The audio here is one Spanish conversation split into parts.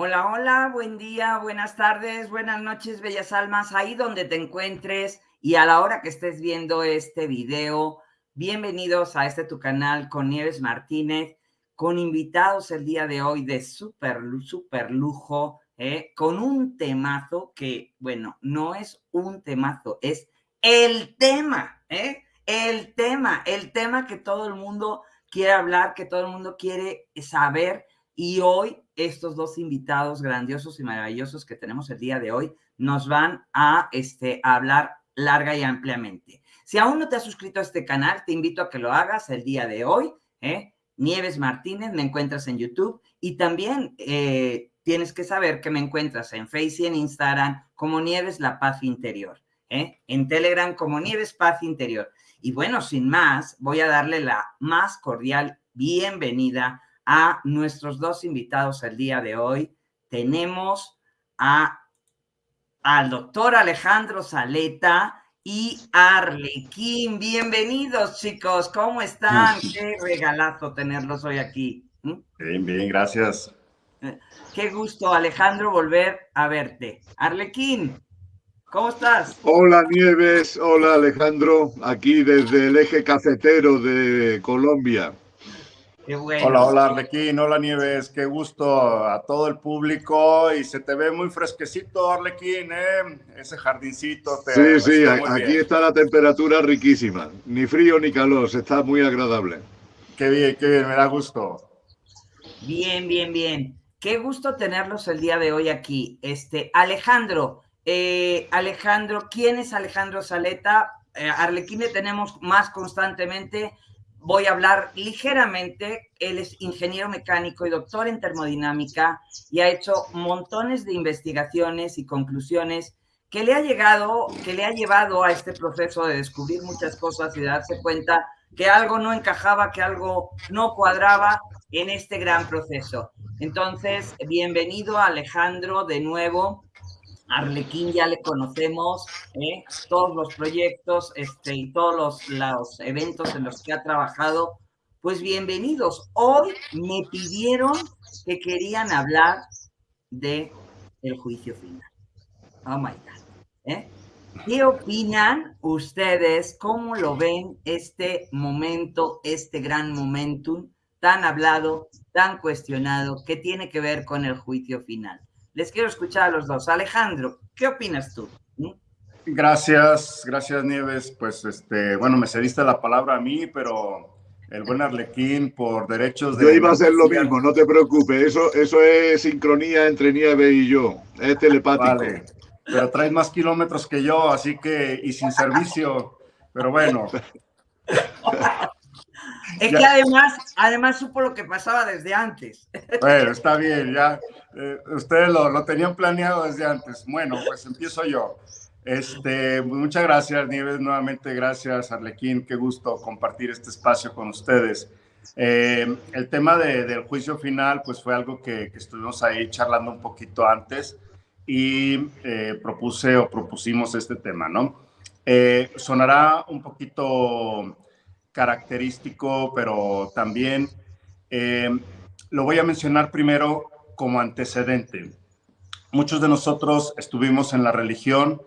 Hola, hola, buen día, buenas tardes, buenas noches, bellas almas, ahí donde te encuentres y a la hora que estés viendo este video, bienvenidos a este tu canal con Nieves Martínez, con invitados el día de hoy de súper, súper lujo, ¿eh? con un temazo que, bueno, no es un temazo, es el tema, ¿eh? El tema, el tema que todo el mundo quiere hablar, que todo el mundo quiere saber y hoy estos dos invitados grandiosos y maravillosos que tenemos el día de hoy nos van a, este, hablar larga y ampliamente. Si aún no te has suscrito a este canal, te invito a que lo hagas el día de hoy. ¿eh? Nieves Martínez, me encuentras en YouTube y también eh, tienes que saber que me encuentras en Facebook y en Instagram como Nieves La Paz Interior, ¿eh? en Telegram como Nieves Paz Interior. Y bueno, sin más, voy a darle la más cordial bienvenida a nuestros dos invitados el día de hoy. Tenemos a, al doctor Alejandro Saleta y Arlequín. Bienvenidos, chicos. ¿Cómo están? Qué regalazo tenerlos hoy aquí. ¿Mm? Bien, bien, gracias. Eh, qué gusto, Alejandro, volver a verte. Arlequín, ¿cómo estás? Hola, Nieves. Hola, Alejandro. Aquí desde el eje cafetero de Colombia. Hola, hola Arlequín, hola Nieves, qué gusto a todo el público y se te ve muy fresquecito Arlequín, ¿eh? ese jardincito. sí, sí, aquí está la temperatura riquísima, ni frío ni calor, está muy agradable. Qué bien, qué bien, me da gusto. Bien, bien, bien. Qué gusto tenerlos el día de hoy aquí. Este, Alejandro, eh, Alejandro, ¿quién es Alejandro Saleta? Eh, Arlequín le tenemos más constantemente voy a hablar ligeramente. Él es ingeniero mecánico y doctor en termodinámica y ha hecho montones de investigaciones y conclusiones que le ha llegado, que le ha llevado a este proceso de descubrir muchas cosas y de darse cuenta que algo no encajaba, que algo no cuadraba en este gran proceso. Entonces, bienvenido Alejandro de nuevo Arlequín ya le conocemos, ¿eh? todos los proyectos este, y todos los, eventos en los que ha trabajado. Pues bienvenidos. Hoy me pidieron que querían hablar de el juicio final. Oh my God. ¿eh? ¿Qué opinan ustedes? ¿Cómo lo ven este momento, este gran momentum tan hablado, tan cuestionado, que tiene que ver con el juicio final? Les quiero escuchar a los dos. Alejandro, ¿qué opinas tú? ¿Mm? Gracias, gracias Nieves. Pues este, bueno, me cediste la palabra a mí, pero el buen Arlequín por derechos de... Yo iba a hacer lo mismo, no te preocupes. Eso, eso es sincronía entre Nieves y yo. Es telepático. Vale. Pero traes más kilómetros que yo, así que, y sin servicio. Pero bueno. Es que además, además supo lo que pasaba desde antes. Bueno, está bien, ya. Eh, ustedes lo, lo, tenían planeado desde antes. Bueno, pues empiezo yo. Este, muchas gracias, Nieves, nuevamente gracias, Arlequín, qué gusto compartir este espacio con ustedes. Eh, el tema de, del juicio final, pues fue algo que, que, estuvimos ahí charlando un poquito antes y eh, propuse o propusimos este tema, ¿no? sonará un poquito característico, pero también lo voy a mencionar primero como antecedente. Muchos de nosotros estuvimos en la religión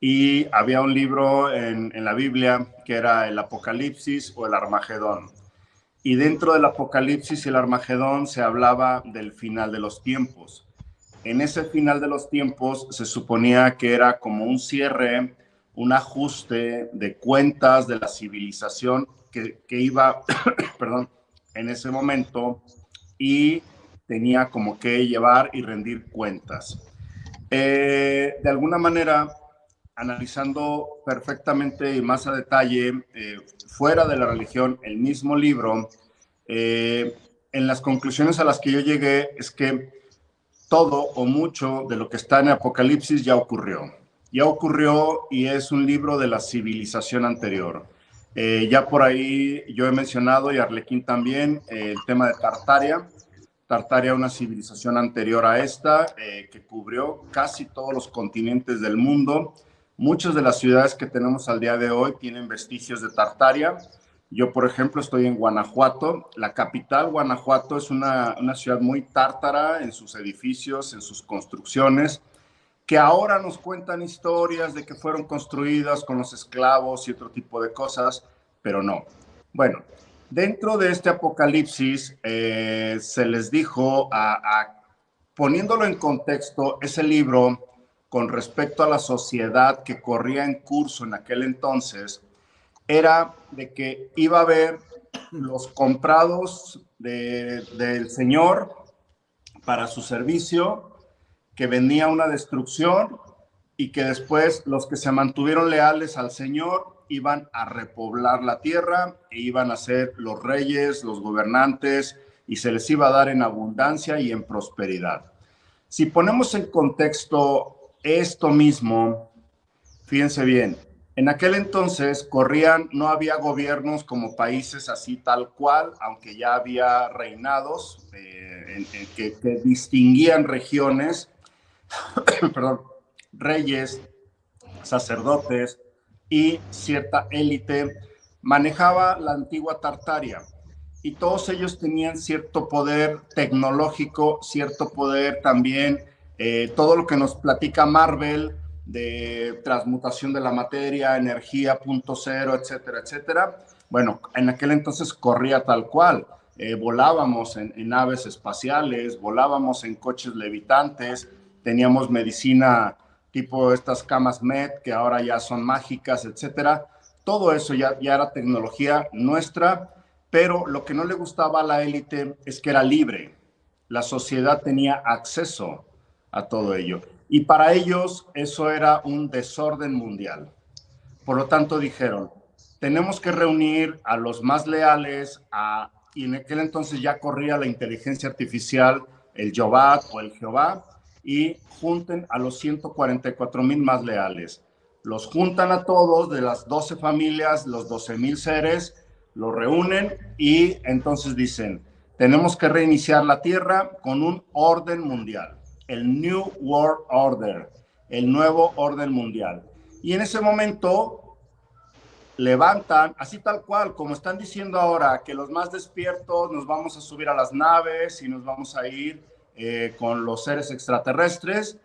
y había un libro en, la Biblia que era el Apocalipsis o el Armagedón. Y dentro del Apocalipsis y el Armagedón se hablaba del final de los tiempos. En ese final de los tiempos se suponía que era como un cierre, un ajuste de cuentas de la civilización que, iba, perdón, en ese momento y tenía como que llevar y rendir cuentas. Eh, de alguna manera, analizando perfectamente y más a detalle, eh, fuera de la religión, el mismo libro, eh, en las conclusiones a las que yo llegué es que todo o mucho de lo que está en Apocalipsis ya ocurrió. Ya ocurrió y es un libro de la civilización anterior. Ya por ahí yo he mencionado, y Arlequín también, el tema de Tartaria, Tartaria, una civilización anterior a esta, eh, que cubrió casi todos los continentes del mundo. Muchas de las ciudades que tenemos al día de hoy tienen vestigios de Tartaria. Yo, por ejemplo, estoy en Guanajuato. La capital, Guanajuato, es una, una ciudad muy tártara en sus edificios, en sus construcciones, que ahora nos cuentan historias de que fueron construidas con los esclavos y otro tipo de cosas, pero no. Bueno, dentro de este apocalipsis eh, se les dijo, a, poniéndolo en contexto, ese libro con respecto a la sociedad que corría en curso en aquel entonces, era de que iba a haber los comprados del Señor para su servicio, que venía una destrucción y que después los que se mantuvieron leales al Señor iban a repoblar la tierra e iban a ser los reyes, los gobernantes, y se les iba a dar en abundancia y en prosperidad. Si ponemos en contexto esto mismo, fíjense bien, en aquel entonces corrían, no había gobiernos como países así tal cual, aunque ya había reinados eh, que, que, distinguían regiones, perdón, reyes, sacerdotes, y cierta élite manejaba la antigua Tartaria y todos ellos tenían cierto poder tecnológico, cierto poder también, eh, todo lo que nos platica Marvel de transmutación de la materia, energía, punto cero, etcétera, etcétera. Bueno, en aquel entonces corría tal cual. Eh, volábamos en, en, naves espaciales, volábamos en coches levitantes, teníamos medicina tipo estas camas MED que ahora ya son mágicas, etcétera. Todo eso ya, era tecnología nuestra, pero lo que no le gustaba a la élite es que era libre. La sociedad tenía acceso a todo ello. Y para ellos eso era un desorden mundial. Por lo tanto dijeron, tenemos que reunir a los más leales, a, y en aquel entonces ya corría la inteligencia artificial, el Yobat o el Jehová, y junten a los 144 mil más leales. Los juntan a todos de las 12 familias, los 12 mil seres, los reúnen y entonces dicen, tenemos que reiniciar la Tierra con un orden mundial, el New World Order, el nuevo orden mundial. Y en ese momento levantan, así tal cual, como están diciendo ahora, que los más despiertos nos vamos a subir a las naves y nos vamos a ir eh, con los seres extraterrestres,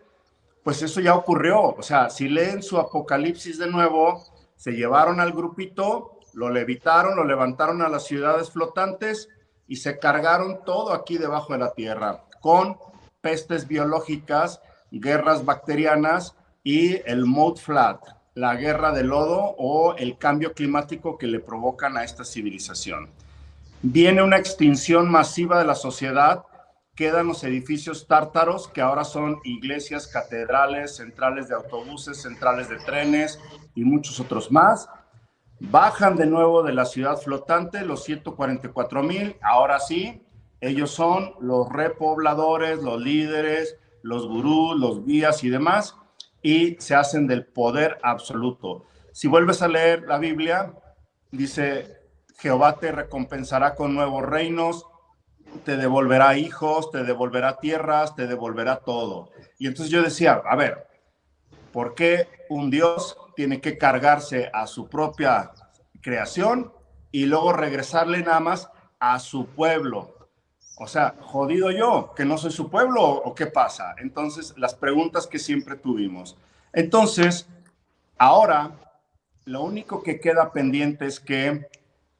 pues eso ya ocurrió. O sea, si leen su Apocalipsis de nuevo, se llevaron al grupito, lo levitaron, lo levantaron a las ciudades flotantes y se cargaron todo aquí debajo de la tierra, con pestes biológicas, guerras bacterianas y el mode flat, la guerra de lodo o el cambio climático que le provocan a esta civilización. Viene una extinción masiva de la sociedad quedan los edificios tártaros, que ahora son iglesias, catedrales, centrales de autobuses, centrales de trenes y muchos otros más. Bajan de nuevo de la ciudad flotante los 144 mil. Ahora sí, ellos son los repobladores, los líderes, los gurús, los guías y demás, y se hacen del poder absoluto. Si vuelves a leer la Biblia, dice, Jehová te recompensará con nuevos reinos, te devolverá hijos, te devolverá tierras, te devolverá todo. Y entonces yo decía, a ver, ¿por qué un Dios tiene que cargarse a su propia creación y luego regresarle nada más a su pueblo? O sea, jodido yo, que no soy su pueblo o qué pasa. Entonces, las preguntas que siempre tuvimos. Entonces, ahora, lo único que queda pendiente es que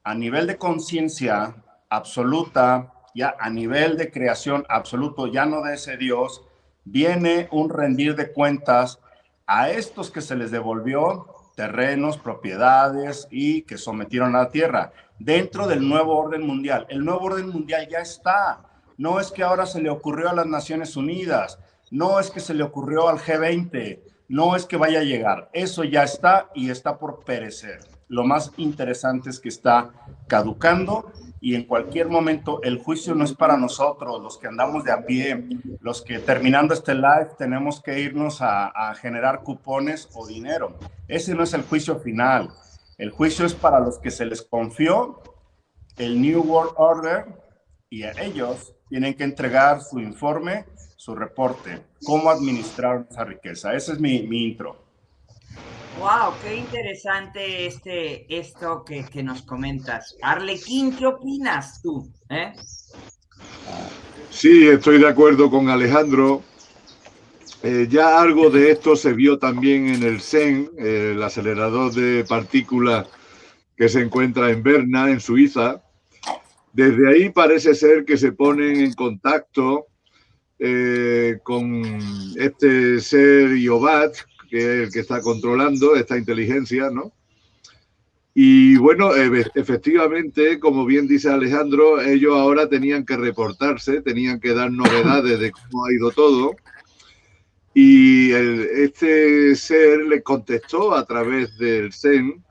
a nivel de conciencia absoluta, ya a nivel de creación absoluto, ya no de ese Dios, viene un rendir de cuentas a estos que se les devolvió terrenos, propiedades y que sometieron a la tierra dentro del nuevo orden mundial. El nuevo orden mundial ya está. No es que ahora se le ocurrió a las Naciones Unidas, no es que se le ocurrió al G20, no es que vaya a llegar. Eso ya está y está por perecer. Lo más interesante es que está caducando y en cualquier momento el juicio no es para nosotros, los que andamos de a pie, los que terminando este live tenemos que irnos a, generar cupones o dinero. Ese no es el juicio final. El juicio es para los que se les confió el New World Order y a ellos tienen que entregar su informe, su reporte, cómo administrar esa riqueza. Ese es mi, mi intro. Wow, qué interesante este, esto que, nos comentas. Arlequín, ¿qué opinas tú? Eh? Sí, estoy de acuerdo con Alejandro. Eh, ya algo de esto se vio también en el CEN, el acelerador de partículas que se encuentra en Berna, en Suiza. Desde ahí parece ser que se ponen en contacto eh, con este ser Iobat, que es el que está controlando esta inteligencia, ¿no? Y bueno, efectivamente, como bien dice Alejandro, ellos ahora tenían que reportarse, tenían que dar novedades de cómo ha ido todo. Y este ser le contestó a través del CEN,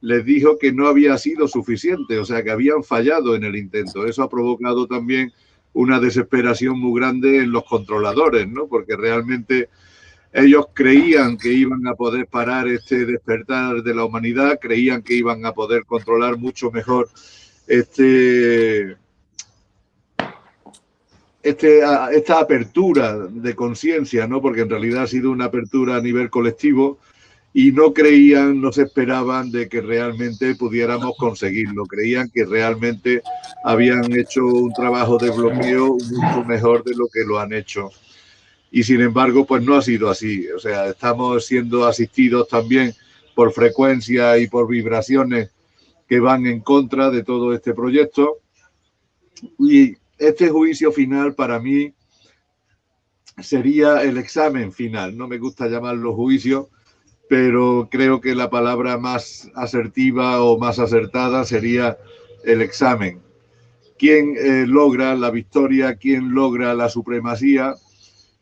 les dijo que no había sido suficiente, o sea, que habían fallado en el intento. Eso ha provocado también una desesperación muy grande en los controladores, ¿no? Porque realmente ellos creían que iban a poder parar este despertar de la humanidad, creían que iban a poder controlar mucho mejor este, este, esta apertura de conciencia, ¿no? porque en realidad ha sido una apertura a nivel colectivo y no creían, no se esperaban de que realmente pudiéramos conseguirlo. Creían que realmente habían hecho un trabajo de bloqueo mucho mejor de lo que lo han hecho y sin embargo, pues no ha sido así. O sea, estamos siendo asistidos también por frecuencia y por vibraciones que van en contra de todo este proyecto. Y este juicio final para mí sería el examen final. No me gusta llamarlo juicio, pero creo que la palabra más asertiva o más acertada sería el examen. ¿Quién eh, logra la victoria? ¿Quién logra la supremacía?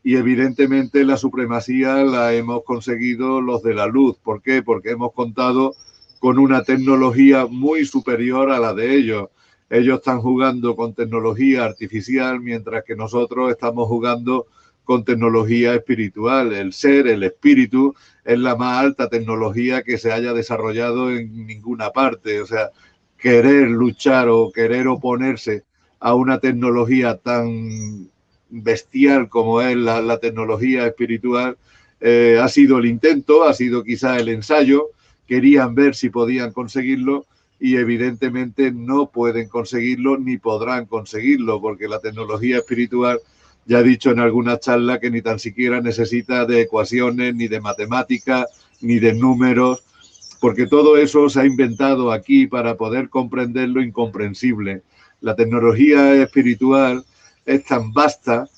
Y evidentemente la supremacía la hemos conseguido los de la luz. ¿Por qué? Porque hemos contado con una tecnología muy superior a la de ellos. Ellos están jugando con tecnología artificial mientras que nosotros estamos jugando con tecnología espiritual. El ser, el espíritu, es la más alta tecnología que se haya desarrollado en ninguna parte. O sea, querer luchar o querer oponerse a una tecnología tan bestial como es la, tecnología espiritual, eh, ha sido el intento, ha sido quizá el ensayo, querían ver si podían conseguirlo y evidentemente no pueden conseguirlo ni podrán conseguirlo porque la tecnología espiritual ya he dicho en alguna charla que ni tan siquiera necesita de ecuaciones, ni de matemáticas, ni de números, porque todo eso se ha inventado aquí para poder comprender lo incomprensible. La tecnología espiritual es tan vasta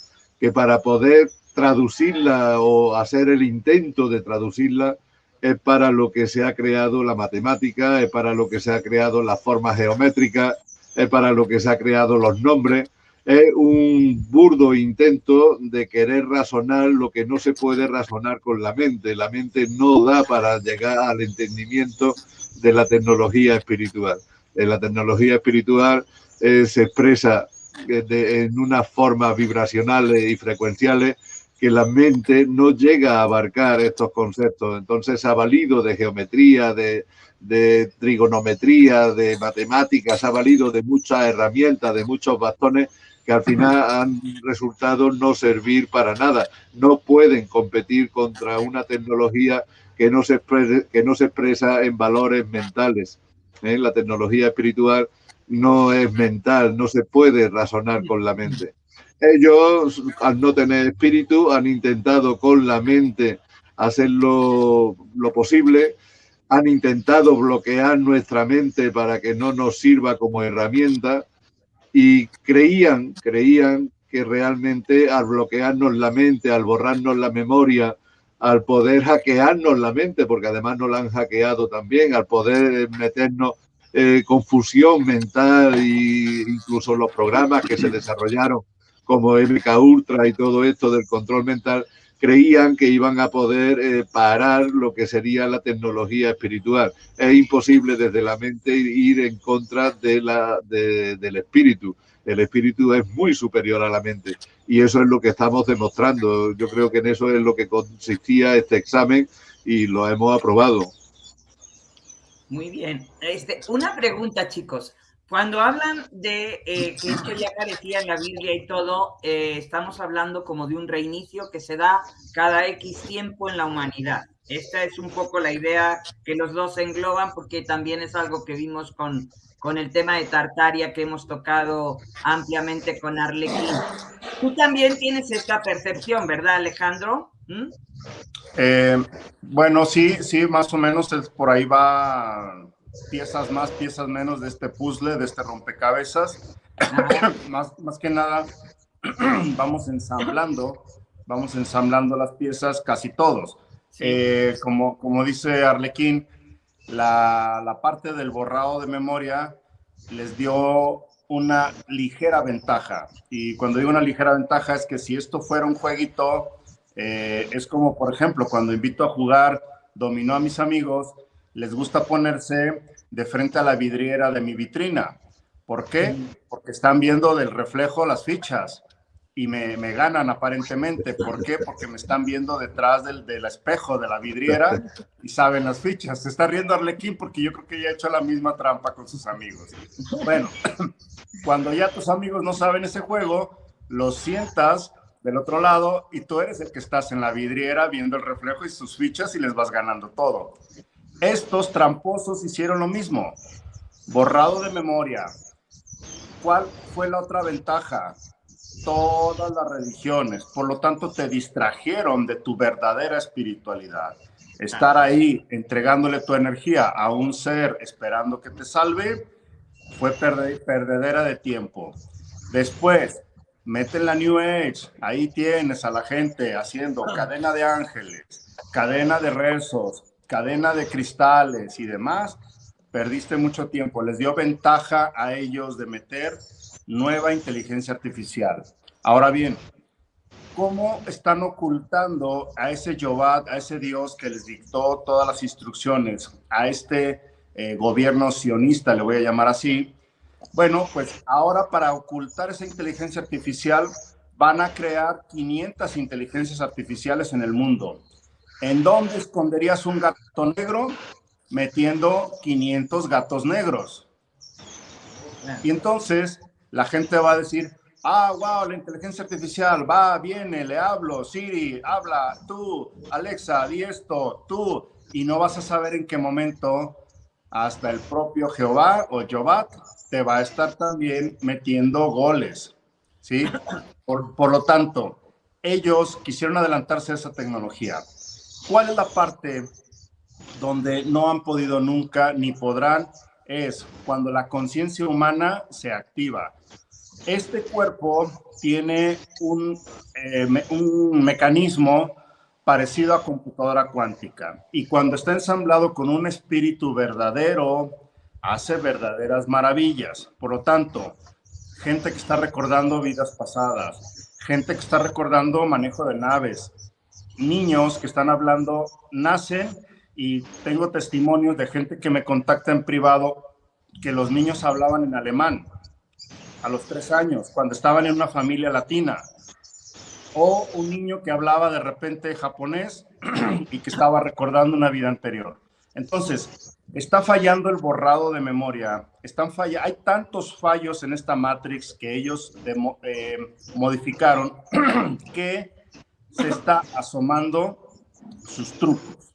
que para poder traducirla o hacer el intento de traducirla es para lo que se ha creado la matemática, es para lo que se ha creado las formas geométricas, es para lo que se ha creado los nombres. Es un burdo intento de querer razonar lo que no se puede razonar con la mente. La mente no da para llegar al entendimiento de la tecnología espiritual. En la tecnología espiritual eh, se expresa en unas formas vibracionales y frecuenciales que la mente no llega a abarcar estos conceptos. Entonces ha valido de geometría, de, de trigonometría, de matemáticas, ha valido de muchas herramientas, de muchos bastones que al final han resultado no servir para nada. No pueden competir contra una tecnología que no se, que no se expresa en valores mentales. ¿eh? La tecnología espiritual no es mental, no se puede razonar con la mente. Ellos, al no tener espíritu, han intentado con la mente hacer lo, posible, han intentado bloquear nuestra mente para que no nos sirva como herramienta y creían, creían que realmente al bloquearnos la mente, al borrarnos la memoria, al poder hackearnos la mente, porque además nos la han hackeado también, al poder meternos eh, confusión mental e incluso los programas que se desarrollaron como MK Ultra y todo esto del control mental, creían que iban a poder eh, parar lo que sería la tecnología espiritual. Es imposible desde la mente ir en contra de la, del espíritu. El espíritu es muy superior a la mente y eso es lo que estamos demostrando. Yo creo que en eso es lo que consistía este examen y lo hemos aprobado. Muy bien. Este, una pregunta, chicos. Cuando hablan de eh, que esto ya parecía en la Biblia y todo, eh, estamos hablando como de un reinicio que se da cada X tiempo en la humanidad. Esta es un poco la idea que los dos engloban porque también es algo que vimos con, con el tema de Tartaria que hemos tocado ampliamente con Arlequín. Tú también tienes esta percepción, ¿verdad, Alejandro? ¿Mm? Eh, bueno, sí, sí, más o menos es, por ahí va piezas más, piezas menos de este puzzle, de este rompecabezas. más, más que nada, vamos ensamblando, vamos ensamblando las piezas casi todos. Eh, como, como dice Arlequín, la, la parte del borrado de memoria les dio una ligera ventaja. Y cuando digo una ligera ventaja es que si esto fuera un jueguito, eh, es como, por ejemplo, cuando invito a jugar dominó a mis amigos, les gusta ponerse de frente a la vidriera de mi vitrina. ¿Por qué? Porque están viendo del reflejo las fichas y me, me ganan aparentemente. ¿Por qué? Porque me están viendo detrás del, del, espejo de la vidriera y saben las fichas. Se está riendo Arlequín porque yo creo que ya ha hecho la misma trampa con sus amigos. Bueno, cuando ya tus amigos no saben ese juego, los sientas del otro lado y tú eres el que estás en la vidriera viendo el reflejo y sus fichas y les vas ganando todo. Estos tramposos hicieron lo mismo, borrado de memoria. ¿Cuál fue la otra ventaja? Todas las religiones, por lo tanto te distrajeron de tu verdadera espiritualidad. Estar ahí entregándole tu energía a un ser esperando que te salve fue perdedera de tiempo. Después, meten la New Age, ahí tienes a la gente haciendo cadena de ángeles, cadena de rezos, cadena de cristales y demás, perdiste mucho tiempo. Les dio ventaja a ellos de meter nueva inteligencia artificial. Ahora bien, ¿cómo están ocultando a ese Yobat, a ese Dios que les dictó todas las instrucciones, a este eh, gobierno sionista, le voy a llamar así? Bueno, pues ahora para ocultar esa inteligencia artificial van a crear 500 inteligencias artificiales en el mundo. ¿En dónde esconderías un gato negro? Metiendo 500 gatos negros. Y entonces la gente va a decir, ah, wow, la inteligencia artificial va, viene, le hablo, Siri, habla, tú, Alexa, di esto, tú, y no vas a saber en qué momento hasta el propio Jehová o Jehová te va a estar también metiendo goles, ¿sí? Por, por lo tanto, ellos quisieron adelantarse a esa tecnología. ¿Cuál es la parte donde no han podido nunca ni podrán? Es cuando la conciencia humana se activa. Este cuerpo tiene un, eh, un mecanismo parecido a computadora cuántica y cuando está ensamblado con un espíritu verdadero, hace verdaderas maravillas. Por lo tanto, gente que está recordando vidas pasadas, gente que está recordando manejo de naves, niños que están hablando nacen y tengo testimonios de gente que me contacta en privado que los niños hablaban en alemán a los tres años, cuando estaban en una familia latina. O un niño que hablaba de repente japonés y que estaba recordando una vida anterior. Entonces, está fallando el borrado de memoria. Están falla Hay tantos fallos en esta Matrix que ellos eh, modificaron que se está asomando sus trucos.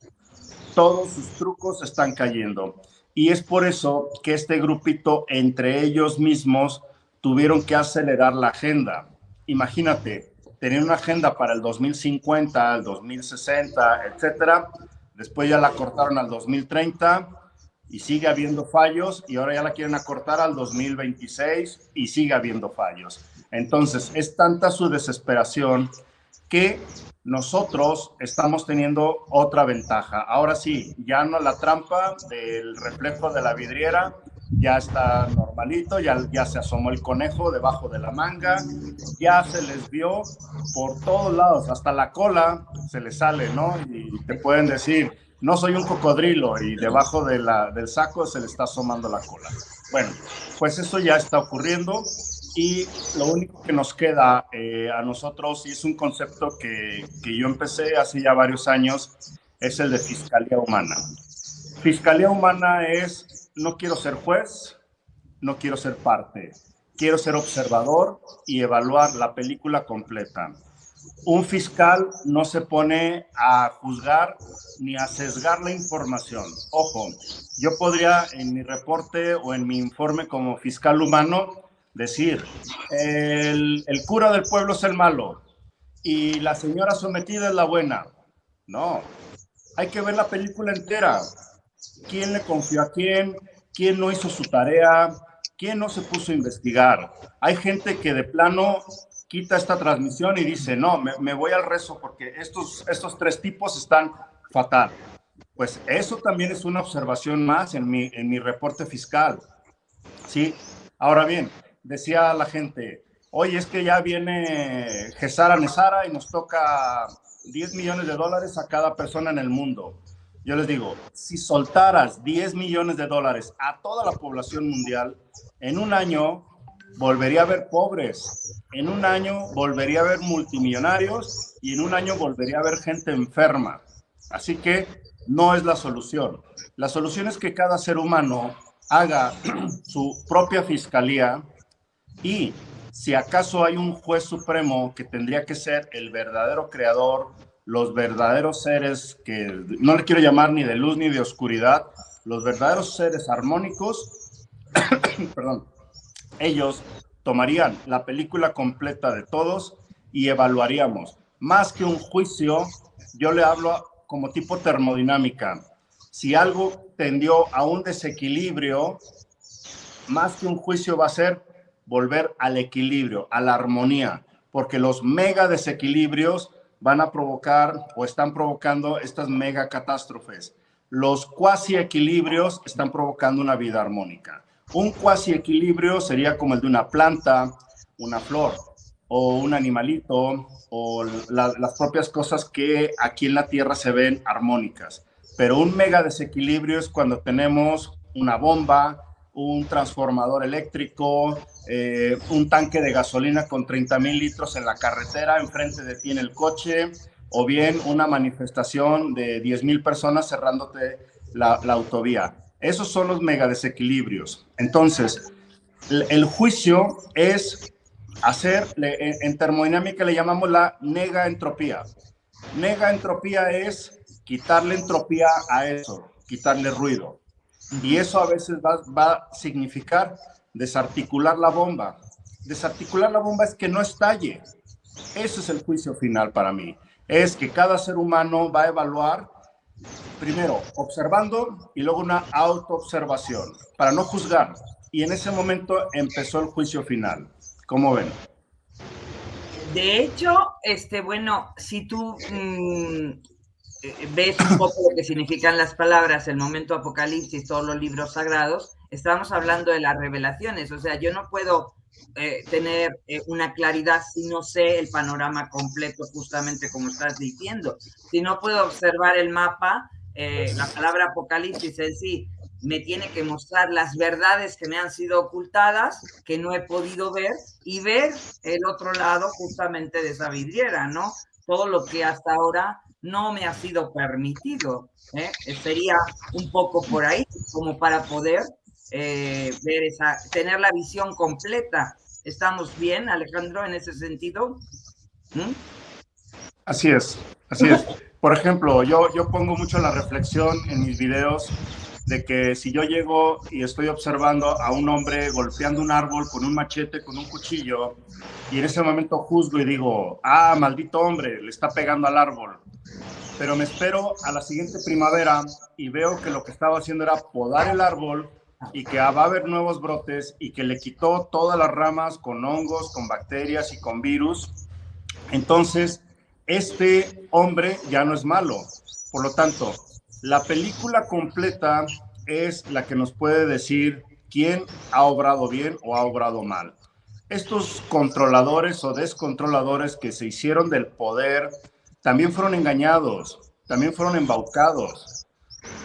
Todos sus trucos están cayendo. Y es por eso que este grupito, entre ellos mismos, tuvieron que acelerar la agenda. Imagínate, tener una agenda para el 2050, el 2060, etcétera. Después ya la cortaron al 2030 y sigue habiendo fallos y ahora ya la quieren acortar al 2026 y sigue habiendo fallos. Entonces, es tanta su desesperación que nosotros estamos teniendo otra ventaja. Ahora sí, ya no la trampa del reflejo de la vidriera, ya está normalito, ya, ya se asomó el conejo debajo de la manga, ya se les vio por todos lados, hasta la cola se les sale, ¿no? Y te pueden decir, no soy un cocodrilo y debajo de del saco se le está asomando la cola. Bueno, pues eso ya está ocurriendo y lo único que nos queda eh, a nosotros, y es un concepto que, que yo empecé hace ya varios años, es el de fiscalía humana. Fiscalía humana es, no quiero ser juez, no quiero ser parte. Quiero ser observador y evaluar la película completa. Un fiscal no se pone a juzgar ni a sesgar la información. Ojo, yo podría en mi reporte o en mi informe como fiscal humano decir, el, cura del pueblo es el malo y la señora sometida es la buena. No, hay que ver la película entera. ¿Quién le confió a quién? ¿Quién no hizo su tarea? ¿Quién no se puso a investigar? Hay gente que de plano quita esta transmisión y dice, no, me, voy al rezo porque estos, estos tres tipos están fatal. Pues eso también es una observación más en mi, en mi reporte fiscal. ¿Sí? Ahora bien, decía la gente, oye, es que ya viene Gesara Nesara y nos toca 10 millones de dólares a cada persona en el mundo. Yo les digo, si soltaras 10 millones de dólares a toda la población mundial, en un año volvería a haber pobres, en un año volvería a haber multimillonarios y en un año volvería a haber gente enferma. Así que no es la solución. La solución es que cada ser humano haga su propia fiscalía y si acaso hay un juez supremo que tendría que ser el verdadero creador, los verdaderos seres que no le quiero llamar ni de luz ni de oscuridad, los verdaderos seres armónicos, perdón, ellos tomarían la película completa de todos y evaluaríamos. Más que un juicio, yo le hablo como tipo termodinámica. Si algo tendió a un desequilibrio, más que un juicio va a ser volver al equilibrio, a la armonía, porque los mega desequilibrios van a provocar o están provocando estas mega catástrofes. Los cuasi equilibrios están provocando una vida armónica. Un cuasi equilibrio sería como el de una planta, una flor o un animalito o las propias cosas que aquí en la Tierra se ven armónicas. Pero un mega desequilibrio es cuando tenemos una bomba, un transformador eléctrico, eh, un tanque de gasolina con 30 mil litros en la carretera, enfrente de ti en el coche, o bien una manifestación de 10 mil personas cerrándote la, autovía. Esos son los mega desequilibrios. Entonces, el juicio es hacer, en termodinámica le llamamos la negaentropía. Negaentropía es quitarle entropía a eso, quitarle ruido. Y eso a veces va, va, a significar desarticular la bomba. Desarticular la bomba es que no estalle. Ese es el juicio final para mí. Es que cada ser humano va a evaluar primero observando y luego una autoobservación para no juzgar. Y en ese momento empezó el juicio final. ¿Cómo ven? De hecho, este, bueno, si tú mm, ves un poco lo que significan las palabras, el momento apocalipsis, todos los libros sagrados, estamos hablando de las revelaciones. O sea, yo no puedo eh, tener eh, una claridad si no sé el panorama completo, justamente como estás diciendo. Si no puedo observar el mapa, eh, la palabra apocalipsis en sí me tiene que mostrar las verdades que me han sido ocultadas, que no he podido ver, y ver el otro lado justamente de esa vidriera, ¿no? Todo lo que hasta ahora no me ha sido permitido. Sería un poco por ahí, como para poder eh, ver esa, tener la visión completa. ¿Estamos bien, Alejandro, en ese sentido? ¿Mm? Así es, así es. Por ejemplo, yo, yo pongo mucho la reflexión en mis videos de que si yo llego y estoy observando a un hombre golpeando un árbol con un machete, con un cuchillo, y en ese momento juzgo y digo, ah, maldito hombre, le está pegando al árbol. Pero me espero a la siguiente primavera y veo que lo que estaba haciendo era podar el árbol y que va a haber nuevos brotes y que le quitó todas las ramas con hongos, con bacterias y con virus, entonces este hombre ya no es malo. Por lo tanto, la película completa es la que nos puede decir quién ha obrado bien o ha obrado mal. Estos controladores o descontroladores que se hicieron del poder también fueron engañados, también fueron embaucados,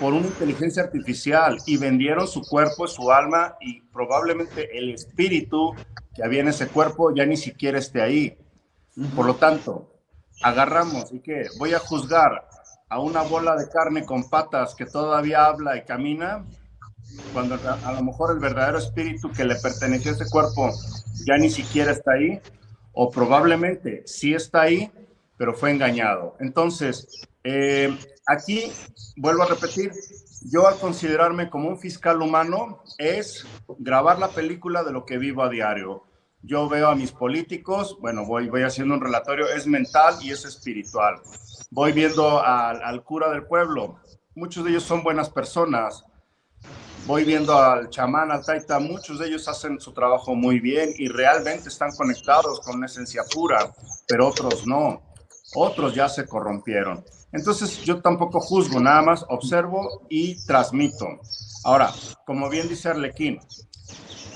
por una inteligencia artificial y vendieron su cuerpo, su alma y probablemente el espíritu que había en ese cuerpo ya ni siquiera esté ahí. Por lo tanto, agarramos y que voy a juzgar a una bola de carne con patas que todavía habla y camina. cuando a, lo mejor el verdadero espíritu que le perteneció a ese cuerpo ya ni siquiera está ahí, o probablemente sí está ahí, pero fue engañado. Entonces, eh, aquí vuelvo a repetir, yo al considerarme como un fiscal humano es grabar la película de lo que vivo a diario. Yo veo a mis políticos, bueno, voy, voy haciendo un relatorio, es mental y es espiritual. Voy viendo al, cura del pueblo, muchos de ellos son buenas personas. Voy viendo al chamán, al taita, muchos de ellos hacen su trabajo muy bien y realmente están conectados con una esencia pura, pero otros no. Otros ya se corrompieron. Entonces yo tampoco juzgo, nada más observo y transmito. Ahora, como bien dice Arlequín,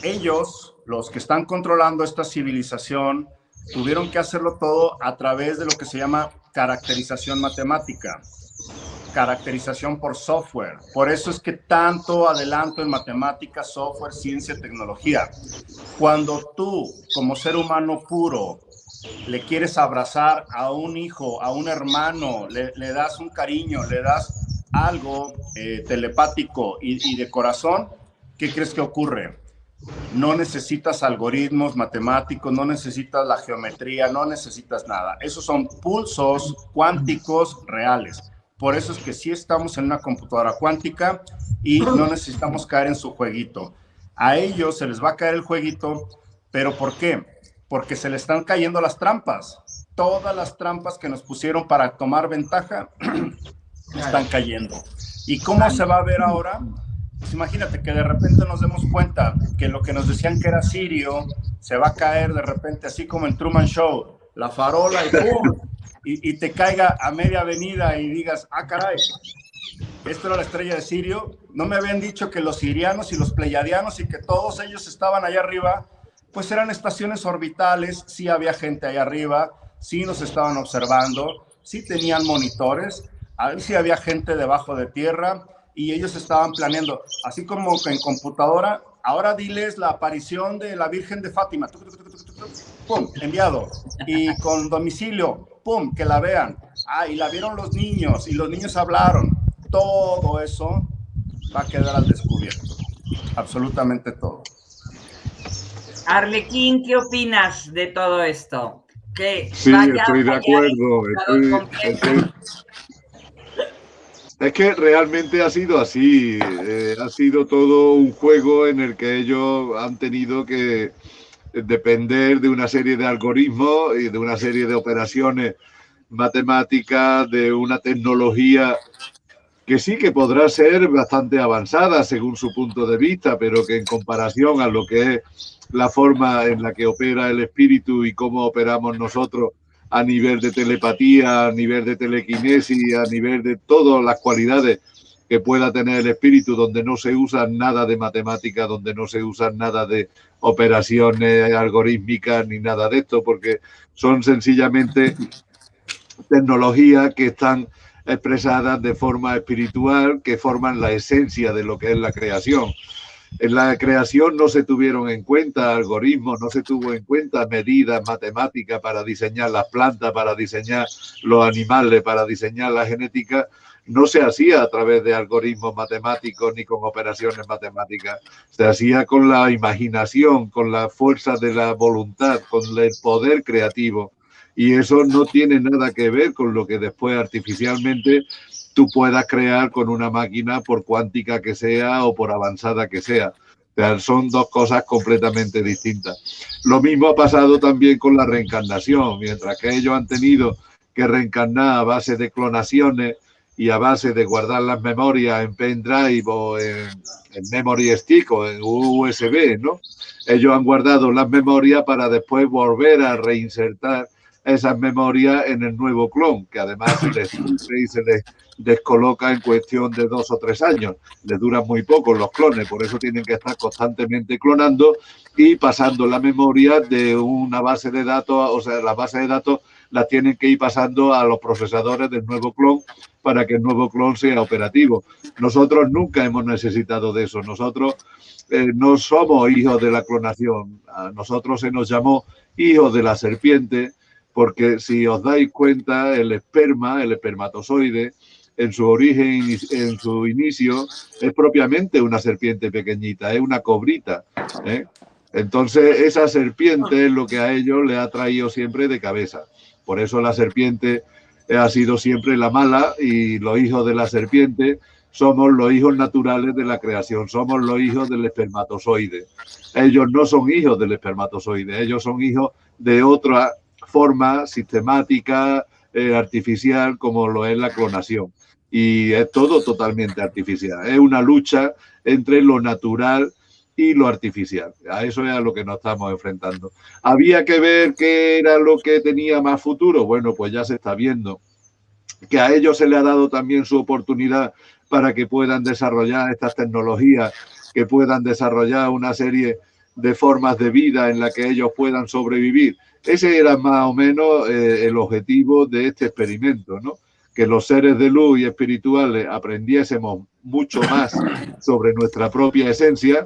ellos, los que están controlando esta civilización, tuvieron que hacerlo todo a través de lo que se llama caracterización matemática, caracterización por software. Por eso es que tanto adelanto en matemáticas, software, ciencia, tecnología. Cuando tú, como ser humano puro, le quieres abrazar a un hijo, a un hermano, le, das un cariño, le das algo eh, telepático y, de corazón, ¿qué crees que ocurre? No necesitas algoritmos matemáticos, no necesitas la geometría, no necesitas nada. Esos son pulsos cuánticos reales. Por eso es que sí estamos en una computadora cuántica y no necesitamos caer en su jueguito. A ellos se les va a caer el jueguito, pero ¿por qué? porque se le están cayendo las trampas. Todas las trampas que nos pusieron para tomar ventaja están cayendo. ¿Y cómo se va a ver ahora? Pues imagínate que de repente nos demos cuenta que lo que nos decían que era Sirio se va a caer de repente así como en Truman Show, la farola y ¡pum! Y, te caiga a media avenida y digas, ah, caray, esto era la estrella de Sirio. No me habían dicho que los sirianos y los pleiadianos y que todos ellos estaban allá arriba pues eran estaciones orbitales, sí había gente ahí arriba, sí nos estaban observando, sí tenían monitores, sí había gente debajo de tierra y ellos estaban planeando, así como en computadora, ahora diles la aparición de la Virgen de Fátima, pum, enviado, y con domicilio, pum, que la vean, ah, y la vieron los niños, y los niños hablaron, todo eso va a quedar al descubierto, absolutamente todo. Arlequín, ¿qué opinas de todo esto? Que sí, estoy de acuerdo. Es que realmente ha sido así. Eh, ha sido todo un juego en el que ellos han tenido que depender de una serie de algoritmos y de una serie de operaciones matemáticas, de una tecnología que sí que podrá ser bastante avanzada según su punto de vista, pero que en comparación a lo que es la forma en la que opera el espíritu y cómo operamos nosotros a nivel de telepatía, a nivel de telequinesis, a nivel de todas las cualidades que pueda tener el espíritu, donde no se usa nada de matemática, donde no se usa nada de operaciones algorítmicas ni nada de esto, porque son sencillamente tecnologías que están expresadas de forma espiritual, que forman la esencia de lo que es la creación. En la creación no se tuvieron en cuenta algoritmos, no se tuvo en cuenta medidas matemáticas para diseñar las plantas, para diseñar los animales, para diseñar la genética. No se hacía a través de algoritmos matemáticos ni con operaciones matemáticas. Se hacía con la imaginación, con la fuerza de la voluntad, con el poder creativo. Y eso no tiene nada que ver con lo que después artificialmente tú puedas crear con una máquina por cuántica que sea o por avanzada que sea. Son dos cosas completamente distintas. Lo mismo ha pasado también con la reencarnación. Mientras que ellos han tenido que reencarnar a base de clonaciones y a base de guardar las memorias en pendrive o en, memory stick o en USB, ¿no? Ellos han guardado las memorias para después volver a reinsertar esas memorias en el nuevo clon, que además se les descoloca en cuestión de dos o tres años. Les duran muy poco los clones, por eso tienen que estar constantemente clonando y pasando la memoria de una base de datos, o sea, la base de datos la tienen que ir pasando a los procesadores del nuevo clon para que el nuevo clon sea operativo. Nosotros nunca hemos necesitado de eso. Nosotros eh, no somos hijos de la clonación. A nosotros se nos llamó hijos de la serpiente porque si os dais cuenta, el esperma, el espermatozoide, en su origen, en su inicio, es propiamente una serpiente pequeñita, es una cobrita. ¿eh? Entonces, esa serpiente es lo que a ellos le ha traído siempre de cabeza. Por eso la serpiente ha sido siempre la mala y los hijos de la serpiente somos los hijos naturales de la creación, somos los hijos del espermatozoide. Ellos no son hijos del espermatozoide, ellos son hijos de otra forma sistemática, eh, artificial, como lo es la clonación. Y es todo totalmente artificial. Es una lucha entre lo natural y lo artificial. A eso es a lo que nos estamos enfrentando. ¿Había que ver qué era lo que tenía más futuro? Bueno, pues ya se está viendo que a ellos se le ha dado también su oportunidad para que puedan desarrollar estas tecnologías, que puedan desarrollar una serie de formas de vida en la que ellos puedan sobrevivir. Ese era más o menos eh, el objetivo de este experimento, ¿no? Que los seres de luz y espirituales aprendiésemos mucho más sobre nuestra propia esencia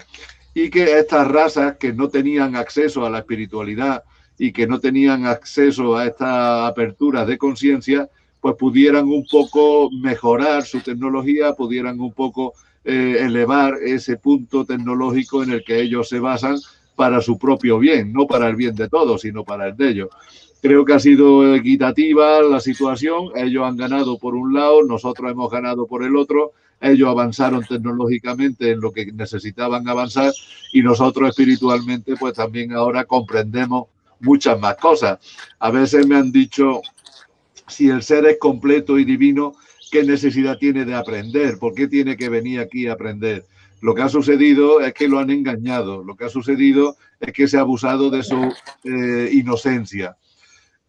y que estas razas que no tenían acceso a la espiritualidad y que no tenían acceso a estas aperturas de conciencia, pues pudieran un poco mejorar su tecnología, pudieran un poco eh, elevar ese punto tecnológico en el que ellos se basan para su propio bien, no para el bien de todos, sino para el de ellos. Creo que ha sido equitativa la situación, ellos han ganado por un lado, nosotros hemos ganado por el otro, ellos avanzaron tecnológicamente en lo que necesitaban avanzar y nosotros espiritualmente pues también ahora comprendemos muchas más cosas. A veces me han dicho, si el ser es completo y divino, ¿qué necesidad tiene de aprender? ¿Por qué tiene que venir aquí a aprender? Lo que ha sucedido es que lo han engañado, lo que ha sucedido es que se ha abusado de su eh, inocencia.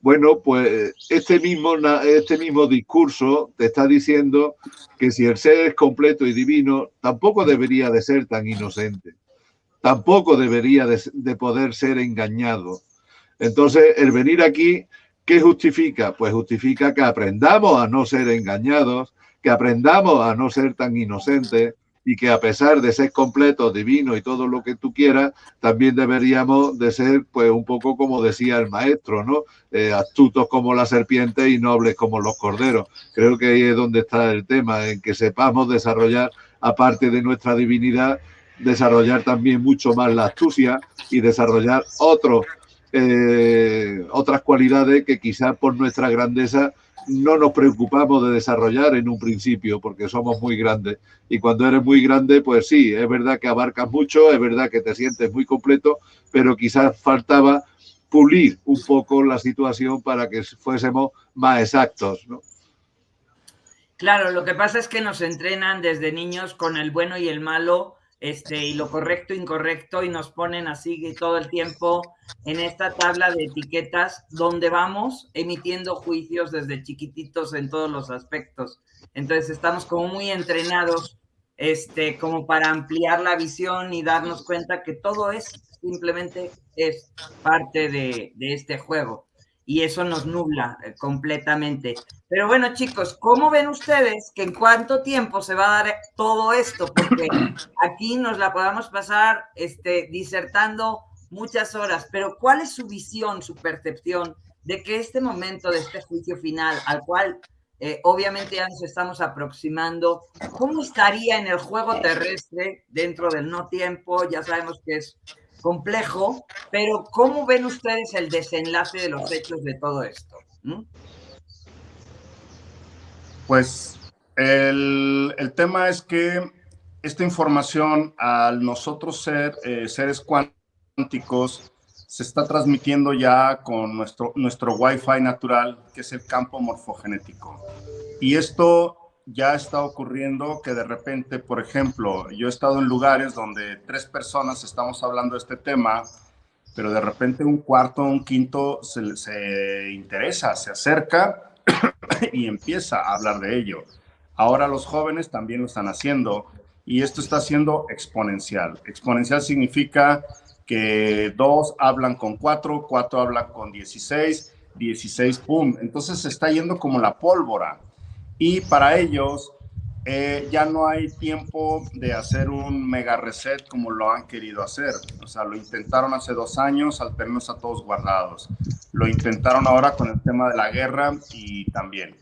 Bueno, pues este mismo, este mismo discurso te está diciendo que si el ser es completo y divino, tampoco debería de ser tan inocente, tampoco debería de, de poder ser engañado. Entonces, el venir aquí, ¿qué justifica? Pues justifica que aprendamos a no ser engañados, que aprendamos a no ser tan inocentes, y que a pesar de ser completo, divino y todo lo que tú quieras, también deberíamos de ser, pues, un poco como decía el maestro, ¿no? Eh, astutos como la serpiente y nobles como los corderos. Creo que ahí es donde está el tema, en que sepamos desarrollar, aparte de nuestra divinidad, desarrollar también mucho más la astucia y desarrollar eh, otras cualidades que quizás por nuestra grandeza no nos preocupamos de desarrollar en un principio porque somos muy grandes. Y cuando eres muy grande, pues sí, es verdad que abarcas mucho, es verdad que te sientes muy completo, pero quizás faltaba pulir un poco la situación para que fuésemos más exactos, ¿no? Claro, lo que pasa es que nos entrenan desde niños con el bueno y el malo este, y lo correcto, incorrecto, y nos ponen así todo el tiempo en esta tabla de etiquetas donde vamos emitiendo juicios desde chiquititos en todos los aspectos. Entonces estamos como muy entrenados este, como para ampliar la visión y darnos cuenta que todo es simplemente es parte de, de este juego y eso nos nubla eh, completamente. Pero bueno, chicos, ¿cómo ven ustedes que en cuánto tiempo se va a dar todo esto? Porque aquí nos la podamos pasar este, disertando muchas horas, pero ¿cuál es su visión, su percepción de que este momento de este juicio final, al cual eh, obviamente ya nos estamos aproximando, ¿cómo estaría en el juego terrestre dentro del no tiempo? Ya sabemos que es complejo, pero ¿cómo ven ustedes el desenlace de los hechos de todo esto? ¿Mm? Pues el, tema es que esta información, al nosotros ser eh, seres cuánticos, se está transmitiendo ya con nuestro, nuestro Wi-Fi natural, que es el campo morfogenético. Y esto ya está ocurriendo que de repente, por ejemplo, yo he estado en lugares donde tres personas estamos hablando de este tema, pero de repente un cuarto, un quinto se, interesa, se acerca y empieza a hablar de ello. Ahora los jóvenes también lo están haciendo y esto está siendo exponencial. Exponencial significa que dos hablan con cuatro, cuatro hablan con dieciséis, dieciséis, pum. Entonces se está yendo como la pólvora y para ellos eh, ya no hay tiempo de hacer un mega reset como lo han querido hacer. O sea, lo intentaron hace dos años al tenernos a todos guardados. Lo intentaron ahora con el tema de la guerra y también.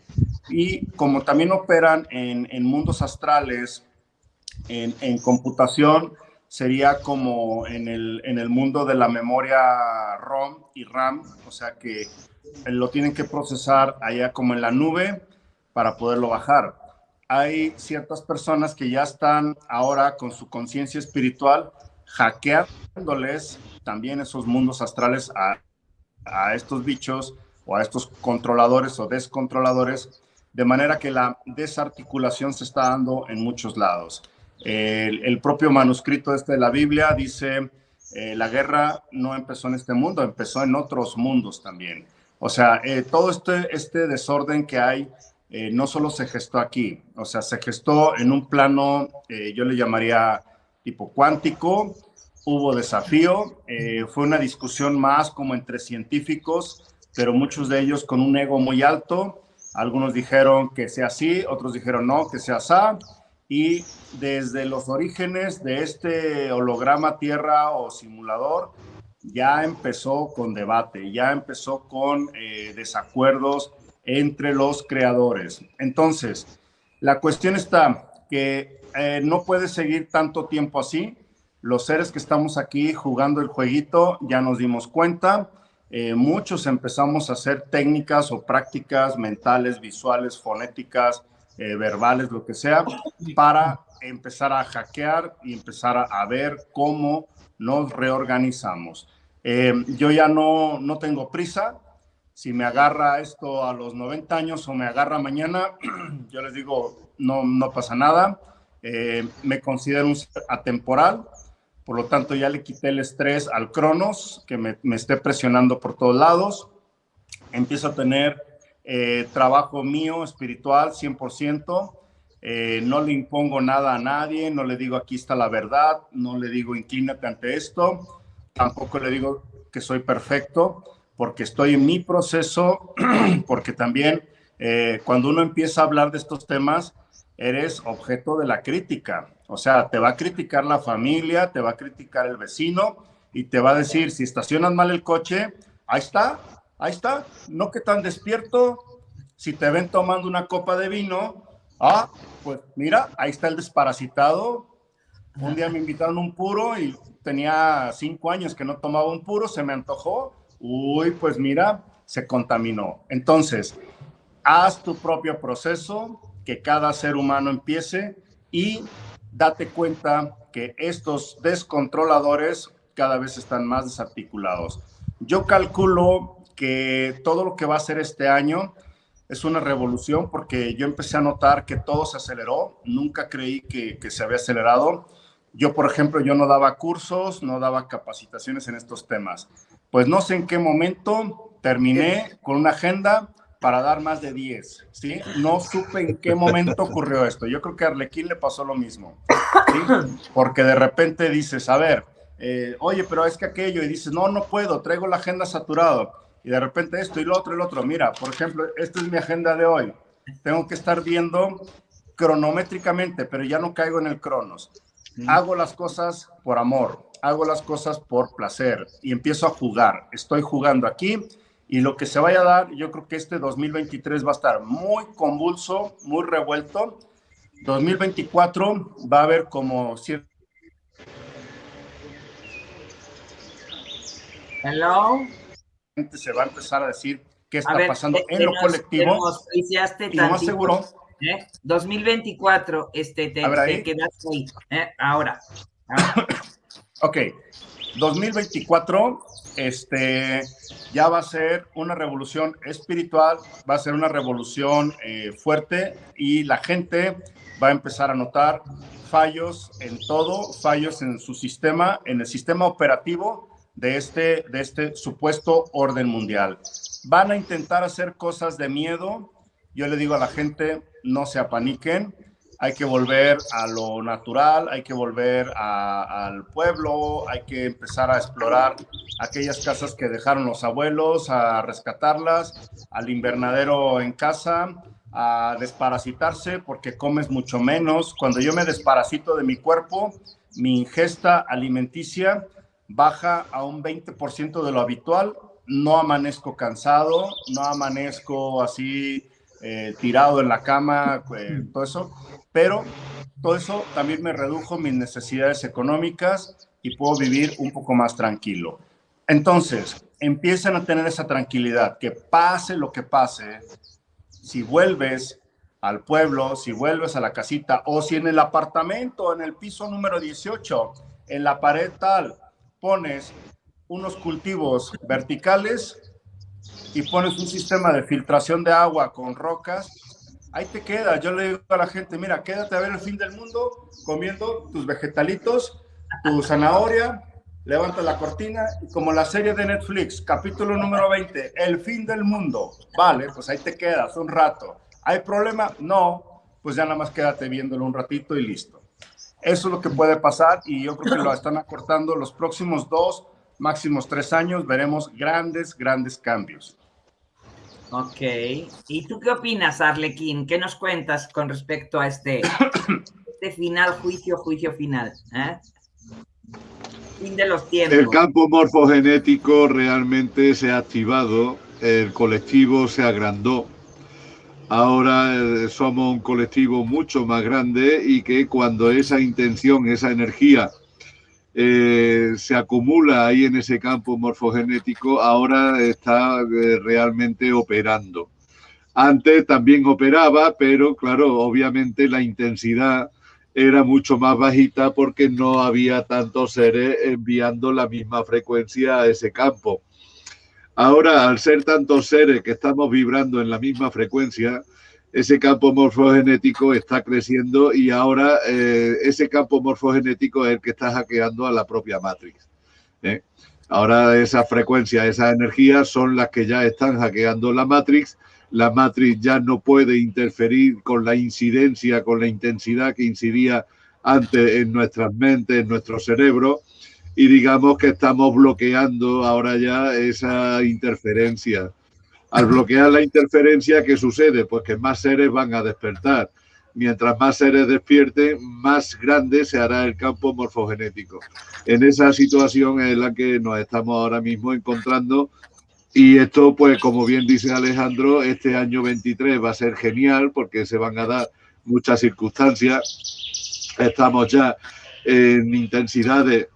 y como también operan en, en mundos astrales, en, en, computación, sería como en el, en el mundo de la memoria ROM y RAM, o sea que lo tienen que procesar allá como en la nube para poderlo bajar. Hay ciertas personas que ya están ahora con su conciencia espiritual hackeándoles también esos mundos astrales a, a estos bichos o a estos controladores o descontroladores, de manera que la desarticulación se está dando en muchos lados. El, propio manuscrito este de la Biblia dice, eh, la guerra no empezó en este mundo, empezó en otros mundos también. O sea, eh, todo este, este desorden que hay eh, no solo se gestó aquí, o sea, se gestó en un plano, eh, yo le llamaría tipo cuántico, hubo desafío, eh, fue una discusión más como entre científicos, pero muchos de ellos con un ego muy alto. Algunos dijeron que sea así, otros dijeron no, que sea así. Y desde los orígenes de este holograma Tierra o simulador, ya empezó con debate, ya empezó con desacuerdos entre los creadores. Entonces, la cuestión está que eh, no puede seguir tanto tiempo así. Los seres que estamos aquí jugando el jueguito ya nos dimos cuenta. Eh, muchos empezamos a hacer técnicas o prácticas mentales, visuales, fonéticas, eh, verbales, lo que sea, para empezar a hackear y empezar a, a ver cómo nos reorganizamos. Yo ya no, no tengo prisa. Si me agarra esto a los 90 años o me agarra mañana, yo les digo, no, no pasa nada. Eh, me considero un atemporal. Por lo tanto, ya le quité el estrés al Cronos, que me, me esté presionando por todos lados. Empiezo a tener eh, trabajo mío, espiritual, 100%. Eh, no le impongo nada a nadie, no le digo aquí está la verdad, no le digo inclínate ante esto, tampoco le digo que soy perfecto, porque estoy en mi proceso, porque también eh, cuando uno empieza a hablar de estos temas, eres objeto de la crítica. O sea, te va a criticar la familia, te va a criticar el vecino y te va a decir, si estacionas mal el coche, ahí está, ahí está, no que tan despierto, si te ven tomando una copa de vino, ah, pues mira, ahí está el desparasitado. Un día me invitaron un puro y tenía cinco años que no tomaba un puro, se me antojó, uy, pues mira, se contaminó. Entonces, haz tu propio proceso, que cada ser humano empiece y date cuenta que estos descontroladores cada vez están más desarticulados. Yo calculo que todo lo que va a ser este año es una revolución porque yo empecé a notar que todo se aceleró, nunca creí que, que, se había acelerado. Yo, por ejemplo, yo no daba cursos, no daba capacitaciones en estos temas. Pues no sé en qué momento terminé con una agenda para dar más de 10, ¿sí? No supe en qué momento ocurrió esto. Yo creo que a Arlequín le pasó lo mismo, ¿sí? Porque de repente dices, a ver, eh, oye, pero es que aquello, y dices, no, no puedo, traigo la agenda saturado y de repente esto y lo otro y lo otro. Mira, por ejemplo, esta es mi agenda de hoy. Tengo que estar viendo cronométricamente, pero ya no caigo en el cronos. Hago las cosas por amor, hago las cosas por placer y empiezo a jugar. Estoy jugando aquí y lo que se vaya a dar, yo creo que este 2023 va a estar muy convulso, muy revuelto. 2024 va a haber como cierto... Hello se va a empezar a decir qué está ver, pasando te, en lo nos, colectivo. y lo más seguro. ¿eh? 2024, este, te, ver, te quedas ahí. ¿eh? Ahora. ahora. Ok. 2024, este, ya va a ser una revolución espiritual, va a ser una revolución eh, fuerte y la gente va a empezar a notar fallos en todo, fallos en su sistema, en el sistema operativo de este, de este supuesto orden mundial. Van a intentar hacer cosas de miedo. Yo le digo a la gente, no se apaniquen, hay que volver a lo natural, hay que volver a, al pueblo, hay que empezar a explorar aquellas casas que dejaron los abuelos, a rescatarlas, al invernadero en casa, a desparasitarse porque comes mucho menos. Cuando yo me desparasito de mi cuerpo, mi ingesta alimenticia baja a un 20% de lo habitual, no amanezco cansado, no amanezco así eh, tirado en la cama, eh, todo eso, pero todo eso también me redujo mis necesidades económicas y puedo vivir un poco más tranquilo. Entonces, empiezan a tener esa tranquilidad, que pase lo que pase, si vuelves al pueblo, si vuelves a la casita o si en el apartamento, en el piso número 18, en la pared tal, pones unos cultivos verticales y pones un sistema de filtración de agua con rocas, ahí te quedas. Yo le digo a la gente, mira, quédate a ver el fin del mundo comiendo tus vegetalitos, tu zanahoria, levanta la cortina y como la serie de Netflix, capítulo número 20, el fin del mundo. Vale, pues ahí te quedas un rato. ¿Hay problema? No, pues ya nada más quédate viéndolo un ratito y listo. Eso es lo que puede pasar y yo creo que lo están acortando los próximos dos, máximos tres años. Veremos grandes, grandes cambios. Ok. ¿Y tú qué opinas, Arlequín? ¿Qué nos cuentas con respecto a este, este final, juicio, juicio final? ¿eh? Fin de los tiempos. El campo morfogenético realmente se ha activado, el colectivo se agrandó Ahora eh, somos un colectivo mucho más grande y que cuando esa intención, esa energía eh, se acumula ahí en ese campo morfogenético, ahora está eh, realmente operando. Antes también operaba, pero claro, obviamente la intensidad era mucho más bajita porque no había tantos seres enviando la misma frecuencia a ese campo. Ahora, al ser tantos seres que estamos vibrando en la misma frecuencia, ese campo morfogenético está creciendo y ahora eh, ese campo morfogenético es el que está hackeando a la propia Matrix. ¿eh? Ahora esas frecuencias, esas energías son las que ya están hackeando la Matrix. La Matrix ya no puede interferir con la incidencia, con la intensidad que incidía antes en nuestras mentes, en nuestro cerebro y digamos que estamos bloqueando ahora ya esa interferencia. Al bloquear la interferencia, ¿qué sucede? Pues que más seres van a despertar. Mientras más seres despierten, más grande se hará el campo morfogenético. En esa situación es la que nos estamos ahora mismo encontrando y esto, pues como bien dice Alejandro, este año 23 va a ser genial porque se van a dar muchas circunstancias. Estamos ya en intensidades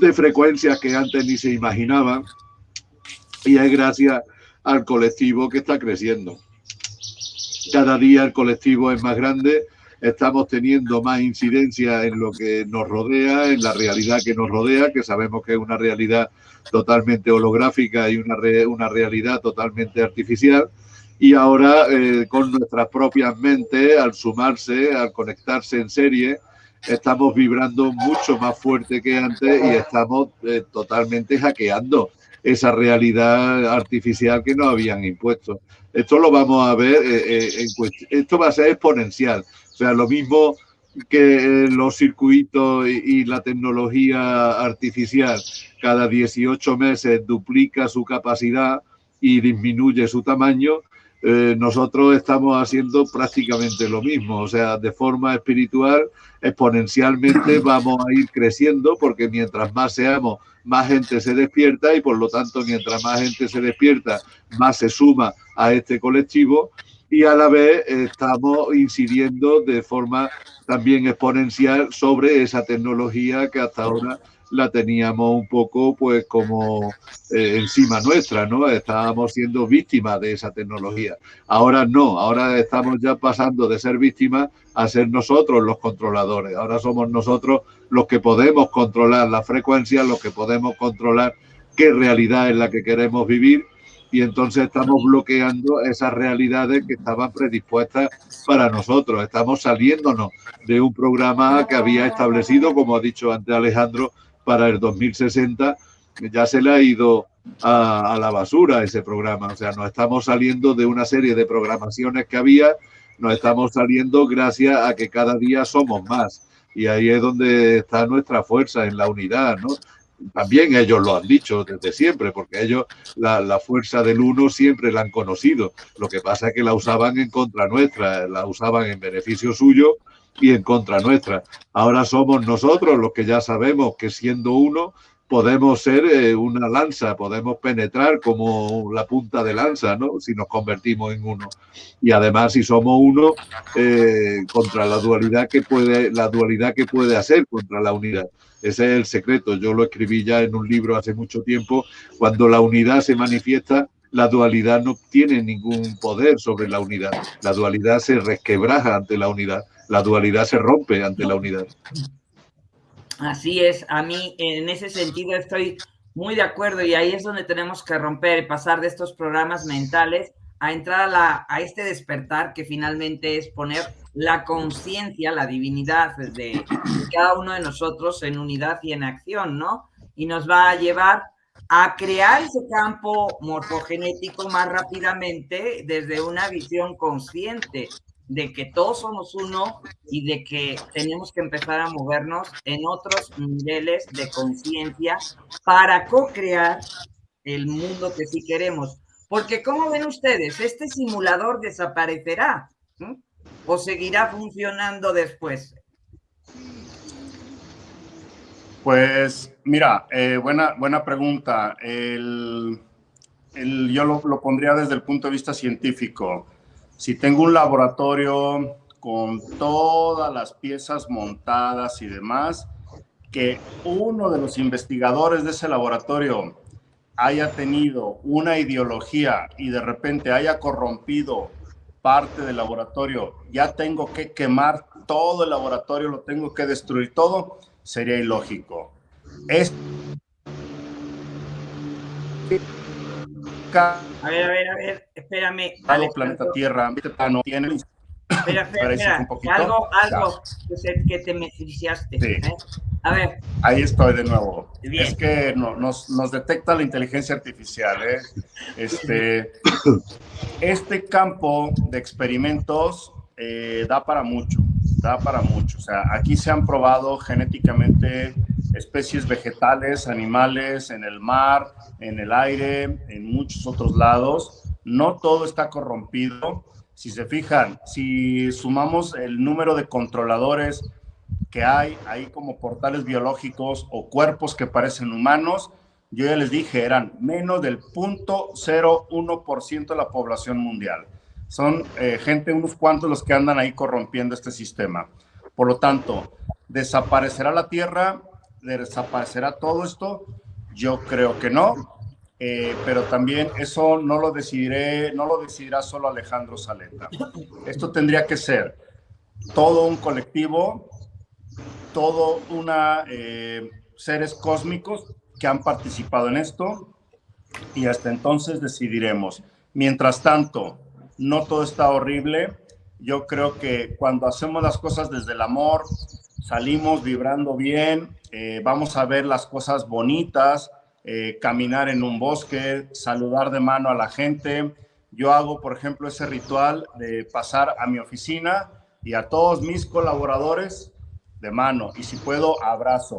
de frecuencias que antes ni se imaginaban y es gracias al colectivo que está creciendo. Cada día el colectivo es más grande, estamos teniendo más incidencia en lo que nos rodea, en la realidad que nos rodea, que sabemos que es una realidad totalmente holográfica y una, una realidad totalmente artificial. Y ahora eh, con nuestras propias mentes, al sumarse, al conectarse en serie, estamos vibrando mucho más fuerte que antes y estamos eh, totalmente hackeando esa realidad artificial que nos habían impuesto. Esto lo vamos a ver, eh, eh, esto va a ser exponencial. O sea, lo mismo que los circuitos y, la tecnología artificial cada 18 meses duplica su capacidad y disminuye su tamaño, eh, nosotros estamos haciendo prácticamente lo mismo, o sea, de forma espiritual, exponencialmente vamos a ir creciendo porque mientras más seamos, más gente se despierta y por lo tanto, mientras más gente se despierta, más se suma a este colectivo y a la vez estamos incidiendo de forma también exponencial sobre esa tecnología que hasta ahora la teníamos un poco pues como eh, encima nuestra, ¿no? Estábamos siendo víctimas de esa tecnología. Ahora no, ahora estamos ya pasando de ser víctimas a ser nosotros los controladores. Ahora somos nosotros los que podemos controlar la frecuencia, los que podemos controlar qué realidad es la que queremos vivir y entonces estamos bloqueando esas realidades que estaban predispuestas para nosotros. Estamos saliéndonos de un programa que había establecido, como ha dicho antes Alejandro, para el 2060 ya se le ha ido a, la basura ese programa. O sea, nos estamos saliendo de una serie de programaciones que había, nos estamos saliendo gracias a que cada día somos más. Y ahí es donde está nuestra fuerza en la unidad. También ellos lo han dicho desde siempre, porque ellos la, fuerza del uno siempre la han conocido. Lo que pasa es que la usaban en contra nuestra, la usaban en beneficio suyo y en contra nuestra. Ahora somos nosotros los que ya sabemos que siendo uno podemos ser eh, una lanza, podemos penetrar como la punta de lanza, ¿no? Si nos convertimos en uno. Y además, si somos uno, eh, contra la dualidad que puede, la dualidad que puede hacer contra la unidad. Ese es el secreto. Yo lo escribí ya en un libro hace mucho tiempo. Cuando la unidad se manifiesta, la dualidad no tiene ningún poder sobre la unidad. La dualidad se resquebraja ante la unidad. La dualidad se rompe ante la unidad. Así es, a mí en ese sentido estoy muy de acuerdo y ahí es donde tenemos que romper, pasar de estos programas mentales a entrar a, la, a este despertar que finalmente es poner la conciencia, la divinidad de cada uno de nosotros en unidad y en acción, ¿no? Y nos va a llevar a crear ese campo morfogenético más rápidamente desde una visión consciente de que todos somos uno y de que tenemos que empezar a movernos en otros niveles de conciencia para co-crear el mundo que sí queremos. Porque, ¿cómo ven ustedes? ¿Este simulador desaparecerá? ¿O seguirá funcionando después? Pues mira, eh, buena, buena pregunta. El, yo lo, lo, pondría desde el punto de vista científico. Si tengo un laboratorio con todas las piezas montadas y demás, que uno de los investigadores de ese laboratorio haya tenido una ideología y de repente haya corrompido parte del laboratorio, ya tengo que quemar todo el laboratorio, lo tengo que destruir todo, sería ilógico. Es... A ver, a ver, a ver, espérame. Vale, planeta Tierra, no tiene... Espera, espera, espera. Algo, algo que, te me Sí. ¿eh? A ver. Ahí estoy de nuevo. Es que no, nos, nos, detecta la inteligencia artificial. ¿eh? Este, este campo de experimentos eh, da para mucho, da para mucho. O sea, aquí se han probado genéticamente especies vegetales, animales, en el mar, en el aire, en muchos otros lados. No todo está corrompido. Si se fijan, si sumamos el número de controladores que hay ahí como portales biológicos o cuerpos que parecen humanos, yo ya les dije, eran menos del 0.01% de la población mundial. Son eh, gente, unos cuantos los que andan ahí corrompiendo este sistema. Por lo tanto, ¿desaparecerá la Tierra? ¿Desaparecerá todo esto? Yo creo que no, eh, pero también eso no lo decidiré, no lo decidirá solo Alejandro Saleta. Esto tendría que ser todo un colectivo, todo una eh, seres cósmicos que han participado en esto y hasta entonces decidiremos. Mientras tanto, no todo está horrible. Yo creo que cuando hacemos las cosas desde el amor, salimos vibrando bien, eh, vamos a ver las cosas bonitas, eh, caminar en un bosque, saludar de mano a la gente. Yo hago, por ejemplo, ese ritual de pasar a mi oficina y a todos mis colaboradores de mano y si puedo, abrazo,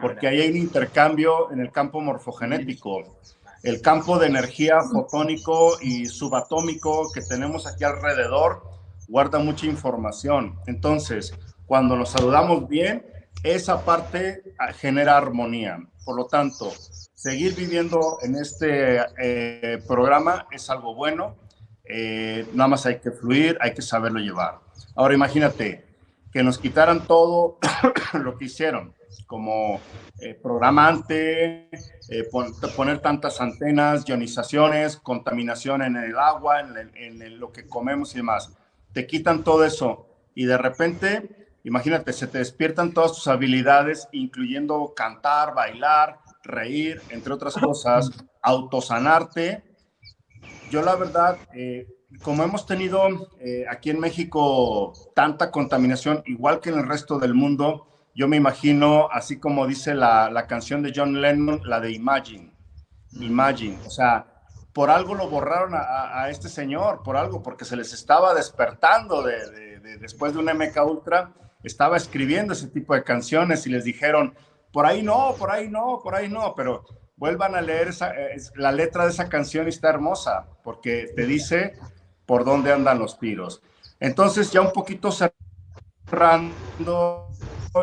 porque ahí hay un intercambio en el campo morfogenético. El campo de energía fotónico y subatómico que tenemos aquí alrededor guarda mucha información. Entonces, cuando nos saludamos bien, esa parte ah, genera armonía. Por lo tanto, seguir viviendo en este eh, programa es algo bueno. Eh, nada más hay que fluir, hay que saberlo llevar. Ahora imagínate que nos quitaran todo lo que hicieron, como eh, programante, poner tantas antenas, ionizaciones, contaminación en el agua, en, en lo que comemos y demás. Te quitan todo eso y de repente Imagínate, se te despiertan todas tus habilidades, incluyendo cantar, bailar, reír, entre otras cosas, autosanarte. Yo la verdad, eh, como hemos tenido eh, aquí en México tanta contaminación, igual que en el resto del mundo, yo me imagino, así como dice la, la canción de John Lennon, la de Imagine. Imagine, o sea, por algo lo borraron a, a, este señor, por algo, porque se les estaba despertando de, de, después de un MK Ultra estaba escribiendo ese tipo de canciones y les dijeron, por ahí no, por ahí no, por ahí no, pero vuelvan a leer eh, la letra de esa canción y está hermosa, porque te dice por dónde andan los tiros. Entonces, ya un poquito cerrando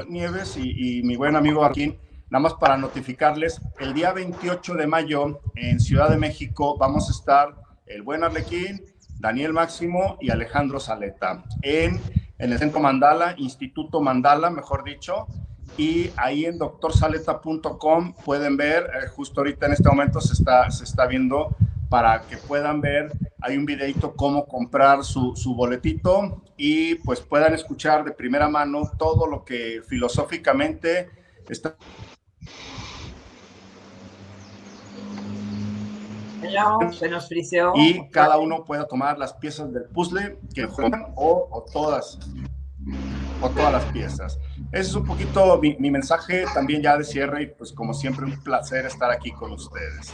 Nieves y, mi buen amigo Joaquín, nada más para notificarles, el día 28 de mayo en Ciudad de México vamos a estar el buen Arlequín, Daniel Máximo y Alejandro Saleta en, en el Centro Mandala, Instituto Mandala, mejor dicho, y ahí en doctorsaleta.com pueden ver, eh, justo ahorita en este momento se está, se está viendo para que puedan ver, hay un videito cómo comprar su, su boletito y pues puedan escuchar de primera mano todo lo que filosóficamente está se nos friseó. Y cada uno pueda tomar las piezas del puzzle que juegan o, o todas o todas las piezas. Ese es un poquito mi, mi, mensaje también ya de cierre y pues como siempre un placer estar aquí con ustedes.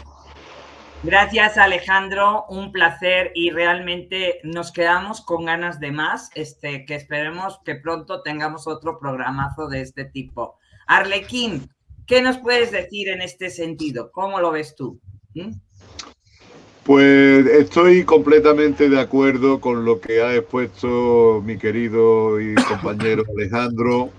Gracias Alejandro, un placer y realmente nos quedamos con ganas de más, este, que esperemos que pronto tengamos otro programazo de este tipo. Arlequín, ¿qué nos puedes decir en este sentido? ¿Cómo lo ves tú? ¿Mm? Pues estoy completamente de acuerdo con lo que ha expuesto mi querido y compañero Alejandro.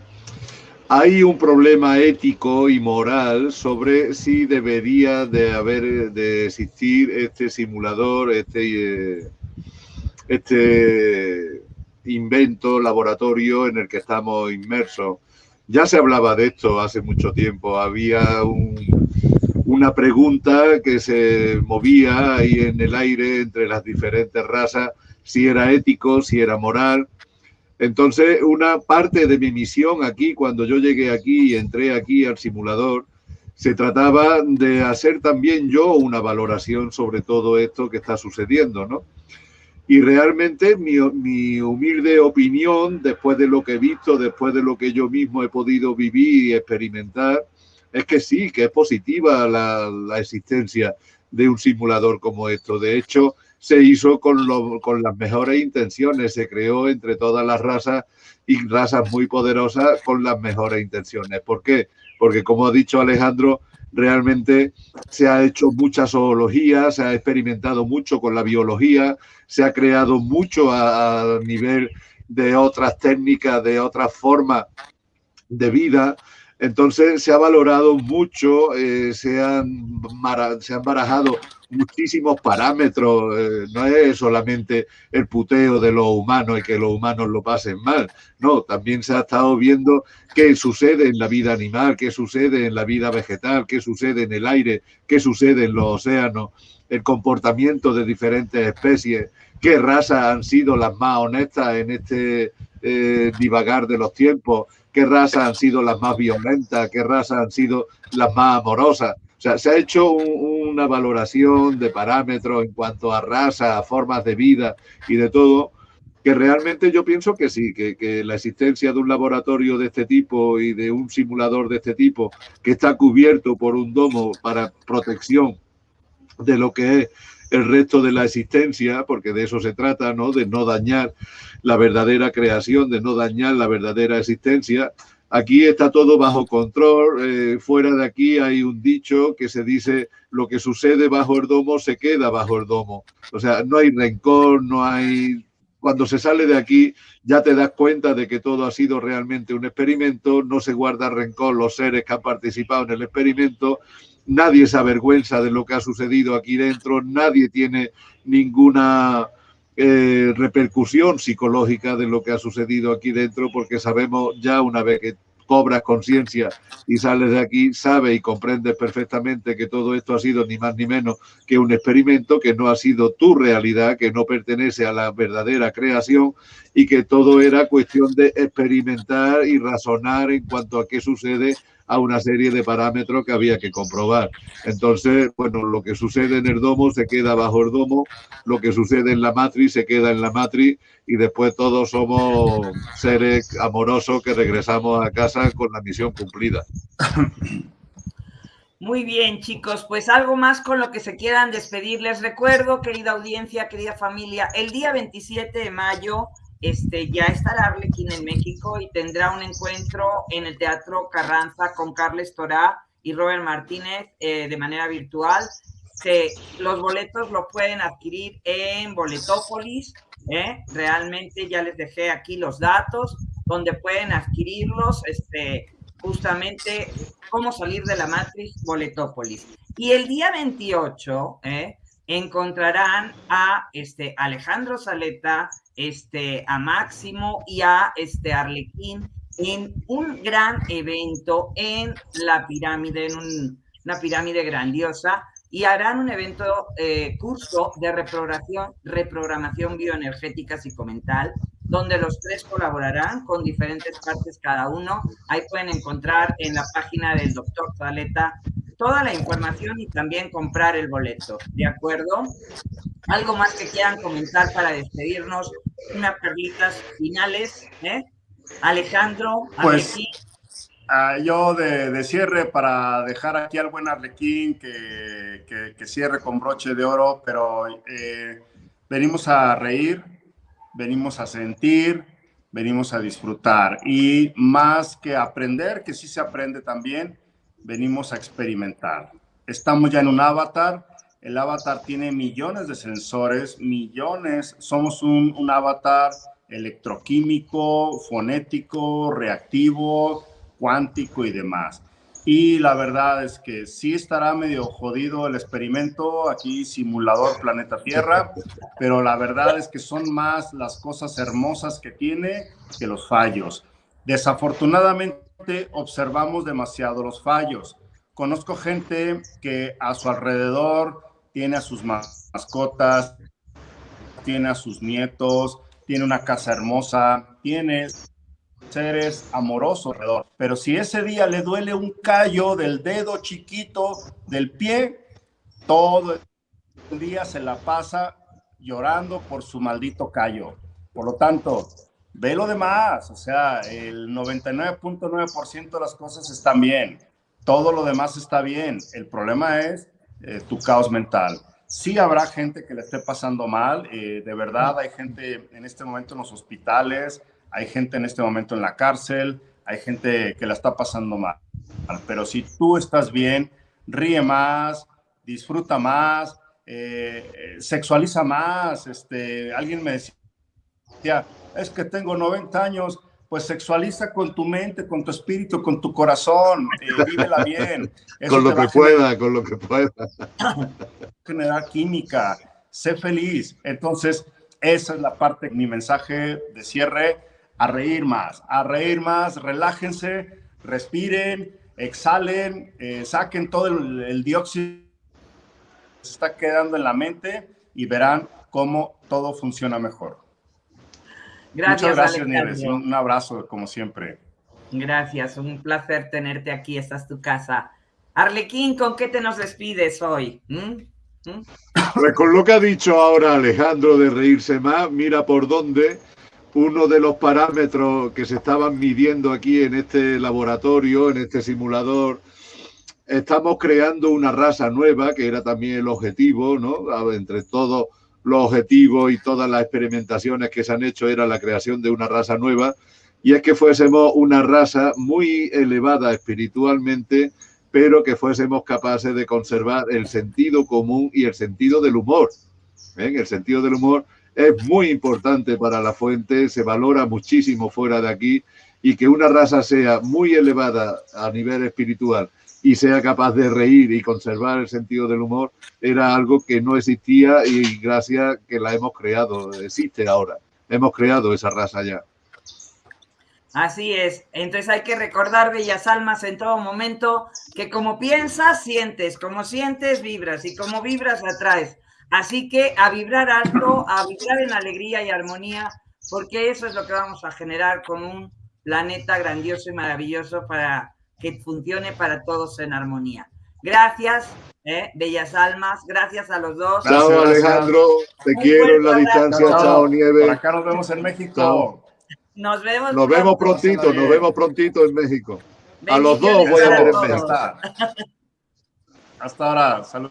Hay un problema ético y moral sobre si debería de haber de existir este simulador, este, este invento, laboratorio en el que estamos inmersos. Ya se hablaba de esto hace mucho tiempo. Había un, una pregunta que se movía ahí en el aire entre las diferentes razas, si era ético, si era moral. Entonces, una parte de mi misión aquí, cuando yo llegué aquí y entré aquí al simulador, se trataba de hacer también yo una valoración sobre todo esto que está sucediendo, ¿no? Y realmente mi, mi, humilde opinión, después de lo que he visto, después de lo que yo mismo he podido vivir y experimentar, es que sí, que es positiva la, existencia de un simulador como esto. De hecho, se hizo con, lo, con, las mejores intenciones, se creó entre todas las razas y razas muy poderosas con las mejores intenciones. ¿Por qué? Porque como ha dicho Alejandro, realmente se ha hecho mucha zoología, se ha experimentado mucho con la biología, se ha creado mucho a, a nivel de otras técnicas, de otras formas de vida, entonces se ha valorado mucho, eh, se, han se, han barajado muchísimos parámetros, eh, no es solamente el puteo de los humanos y que los humanos lo pasen mal, no, también se ha estado viendo qué sucede en la vida animal, qué sucede en la vida vegetal, qué sucede en el aire, qué sucede en los océanos, el comportamiento de diferentes especies, qué razas han sido las más honestas en este eh, divagar de los tiempos, qué razas han sido las más violentas, qué razas han sido las más amorosas. O sea, se ha hecho un, una valoración de parámetros en cuanto a raza, a formas de vida y de todo, que realmente yo pienso que sí, que, que, la existencia de un laboratorio de este tipo y de un simulador de este tipo que está cubierto por un domo para protección de lo que es el resto de la existencia, porque de eso se trata, ¿no? De no dañar la verdadera creación, de no dañar la verdadera existencia. Aquí está todo bajo control. Eh, fuera de aquí hay un dicho que se dice lo que sucede bajo el domo se queda bajo el domo. O sea, no hay rencor, no hay... Cuando se sale de aquí ya te das cuenta de que todo ha sido realmente un experimento, no se guarda rencor los seres que han participado en el experimento, nadie se avergüenza de lo que ha sucedido aquí dentro, nadie tiene ninguna eh, repercusión psicológica de lo que ha sucedido aquí dentro, porque sabemos ya una vez que cobras conciencia y sales de aquí, sabe y comprende perfectamente que todo esto ha sido ni más ni menos que un experimento, que no ha sido tu realidad, que no pertenece a la verdadera creación y que todo era cuestión de experimentar y razonar en cuanto a qué sucede a una serie de parámetros que había que comprobar. Entonces, bueno, lo que sucede en el domo se queda bajo el domo, lo que sucede en la matriz se queda en la matriz y después todos somos seres amorosos que regresamos a casa con la misión cumplida. Muy bien, chicos, pues algo más con lo que se quieran despedir. Les recuerdo, querida audiencia, querida familia, el día 27 de mayo este, ya estará Arlequín en México y tendrá un encuentro en el Teatro Carranza con Carles Torá y Robert Martínez eh, de manera virtual. Se, los boletos lo pueden adquirir en Boletópolis. ¿eh? Realmente ya les dejé aquí los datos donde pueden adquirirlos. Este, justamente cómo salir de la Matrix Boletópolis. Y el día 28 ¿eh? encontrarán a este Alejandro Saleta, este, a Máximo y a este Arlequín en un gran evento en la pirámide, en una pirámide grandiosa, y harán un evento, eh, curso de reprogramación, reprogramación bioenergética psicomental, donde los tres colaborarán con diferentes partes cada uno. Ahí pueden encontrar en la página del doctor Zaleta toda la información y también comprar el boleto, ¿de acuerdo? Algo más que quieran comentar para despedirnos, unas perlitas finales, ¿eh? Alejandro, pues, ah, yo de, cierre para dejar aquí al buen Arlequín que, que, cierre con broche de oro, pero eh, venimos a reír, venimos a sentir, venimos a disfrutar y más que aprender, que sí se aprende también, venimos a experimentar. Estamos ya en un avatar, el avatar tiene millones de sensores, millones, somos un, un avatar electroquímico, fonético, reactivo, cuántico y demás. Y la verdad es que sí estará medio jodido el experimento aquí, simulador planeta Tierra, pero la verdad es que son más las cosas hermosas que tiene que los fallos. Desafortunadamente observamos demasiado los fallos. Conozco gente que a su alrededor tiene a sus mascotas, tiene a sus nietos, tiene una casa hermosa, tiene seres amorosos alrededor. Pero si ese día le duele un callo del dedo chiquito del pie, todo el día se la pasa llorando por su maldito callo. Por lo tanto, ve lo demás. O sea, el 99.9% de las cosas están bien. Todo lo demás está bien. El problema es eh, tu caos mental. Sí habrá gente que le esté pasando mal, eh, de verdad hay gente en este momento en los hospitales, hay gente en este momento en la cárcel, hay gente que la está pasando mal. Pero si tú estás bien, ríe más, disfruta más, eh, sexualiza más. Este, alguien me decía, es que tengo 90 años, pues sexualiza con tu mente, con tu espíritu, con tu corazón, eh, vívela bien. con lo que pueda, con lo que pueda. Generar química, sé feliz. Entonces, esa es la parte, mi mensaje de cierre, a reír más, a reír más, relájense, respiren, exhalen, eh, saquen todo el, el dióxido que se está quedando en la mente y verán cómo todo funciona mejor. Gracias, Muchas gracias, Nieves. Un abrazo, como siempre. Gracias, un placer tenerte aquí. Esta es tu casa. Arlequín, ¿con qué te nos despides hoy? ¿Mm? ¿Mm? Pues con lo que ha dicho ahora Alejandro de reírse más, mira por dónde uno de los parámetros que se estaban midiendo aquí en este laboratorio, en este simulador, estamos creando una raza nueva, que era también el objetivo, ¿no? Entre todos los objetivos y todas las experimentaciones que se han hecho era la creación de una raza nueva y es que fuésemos una raza muy elevada espiritualmente, pero que fuésemos capaces de conservar el sentido común y el sentido del humor. El sentido del humor es muy importante para la fuente, se valora muchísimo fuera de aquí y que una raza sea muy elevada a nivel espiritual y sea capaz de reír y conservar el sentido del humor, era algo que no existía y gracias que la hemos creado, existe ahora. Hemos creado esa raza ya. Así es. Entonces hay que recordar, bellas almas, en todo momento, que como piensas, sientes, como sientes, vibras, y como vibras, atraes. Así que a vibrar alto, a vibrar en alegría y armonía, porque eso es lo que vamos a generar con un planeta grandioso y maravilloso para que funcione para todos en armonía. Gracias, eh, bellas almas, gracias a los dos. Chao Alejandro, te quiero en la distancia, chao Nieve. Por acá nos vemos en México. Nos vemos. Nos vemos prontito, nos vemos prontito en México. A los dos voy a ver en México. Hasta ahora, salud.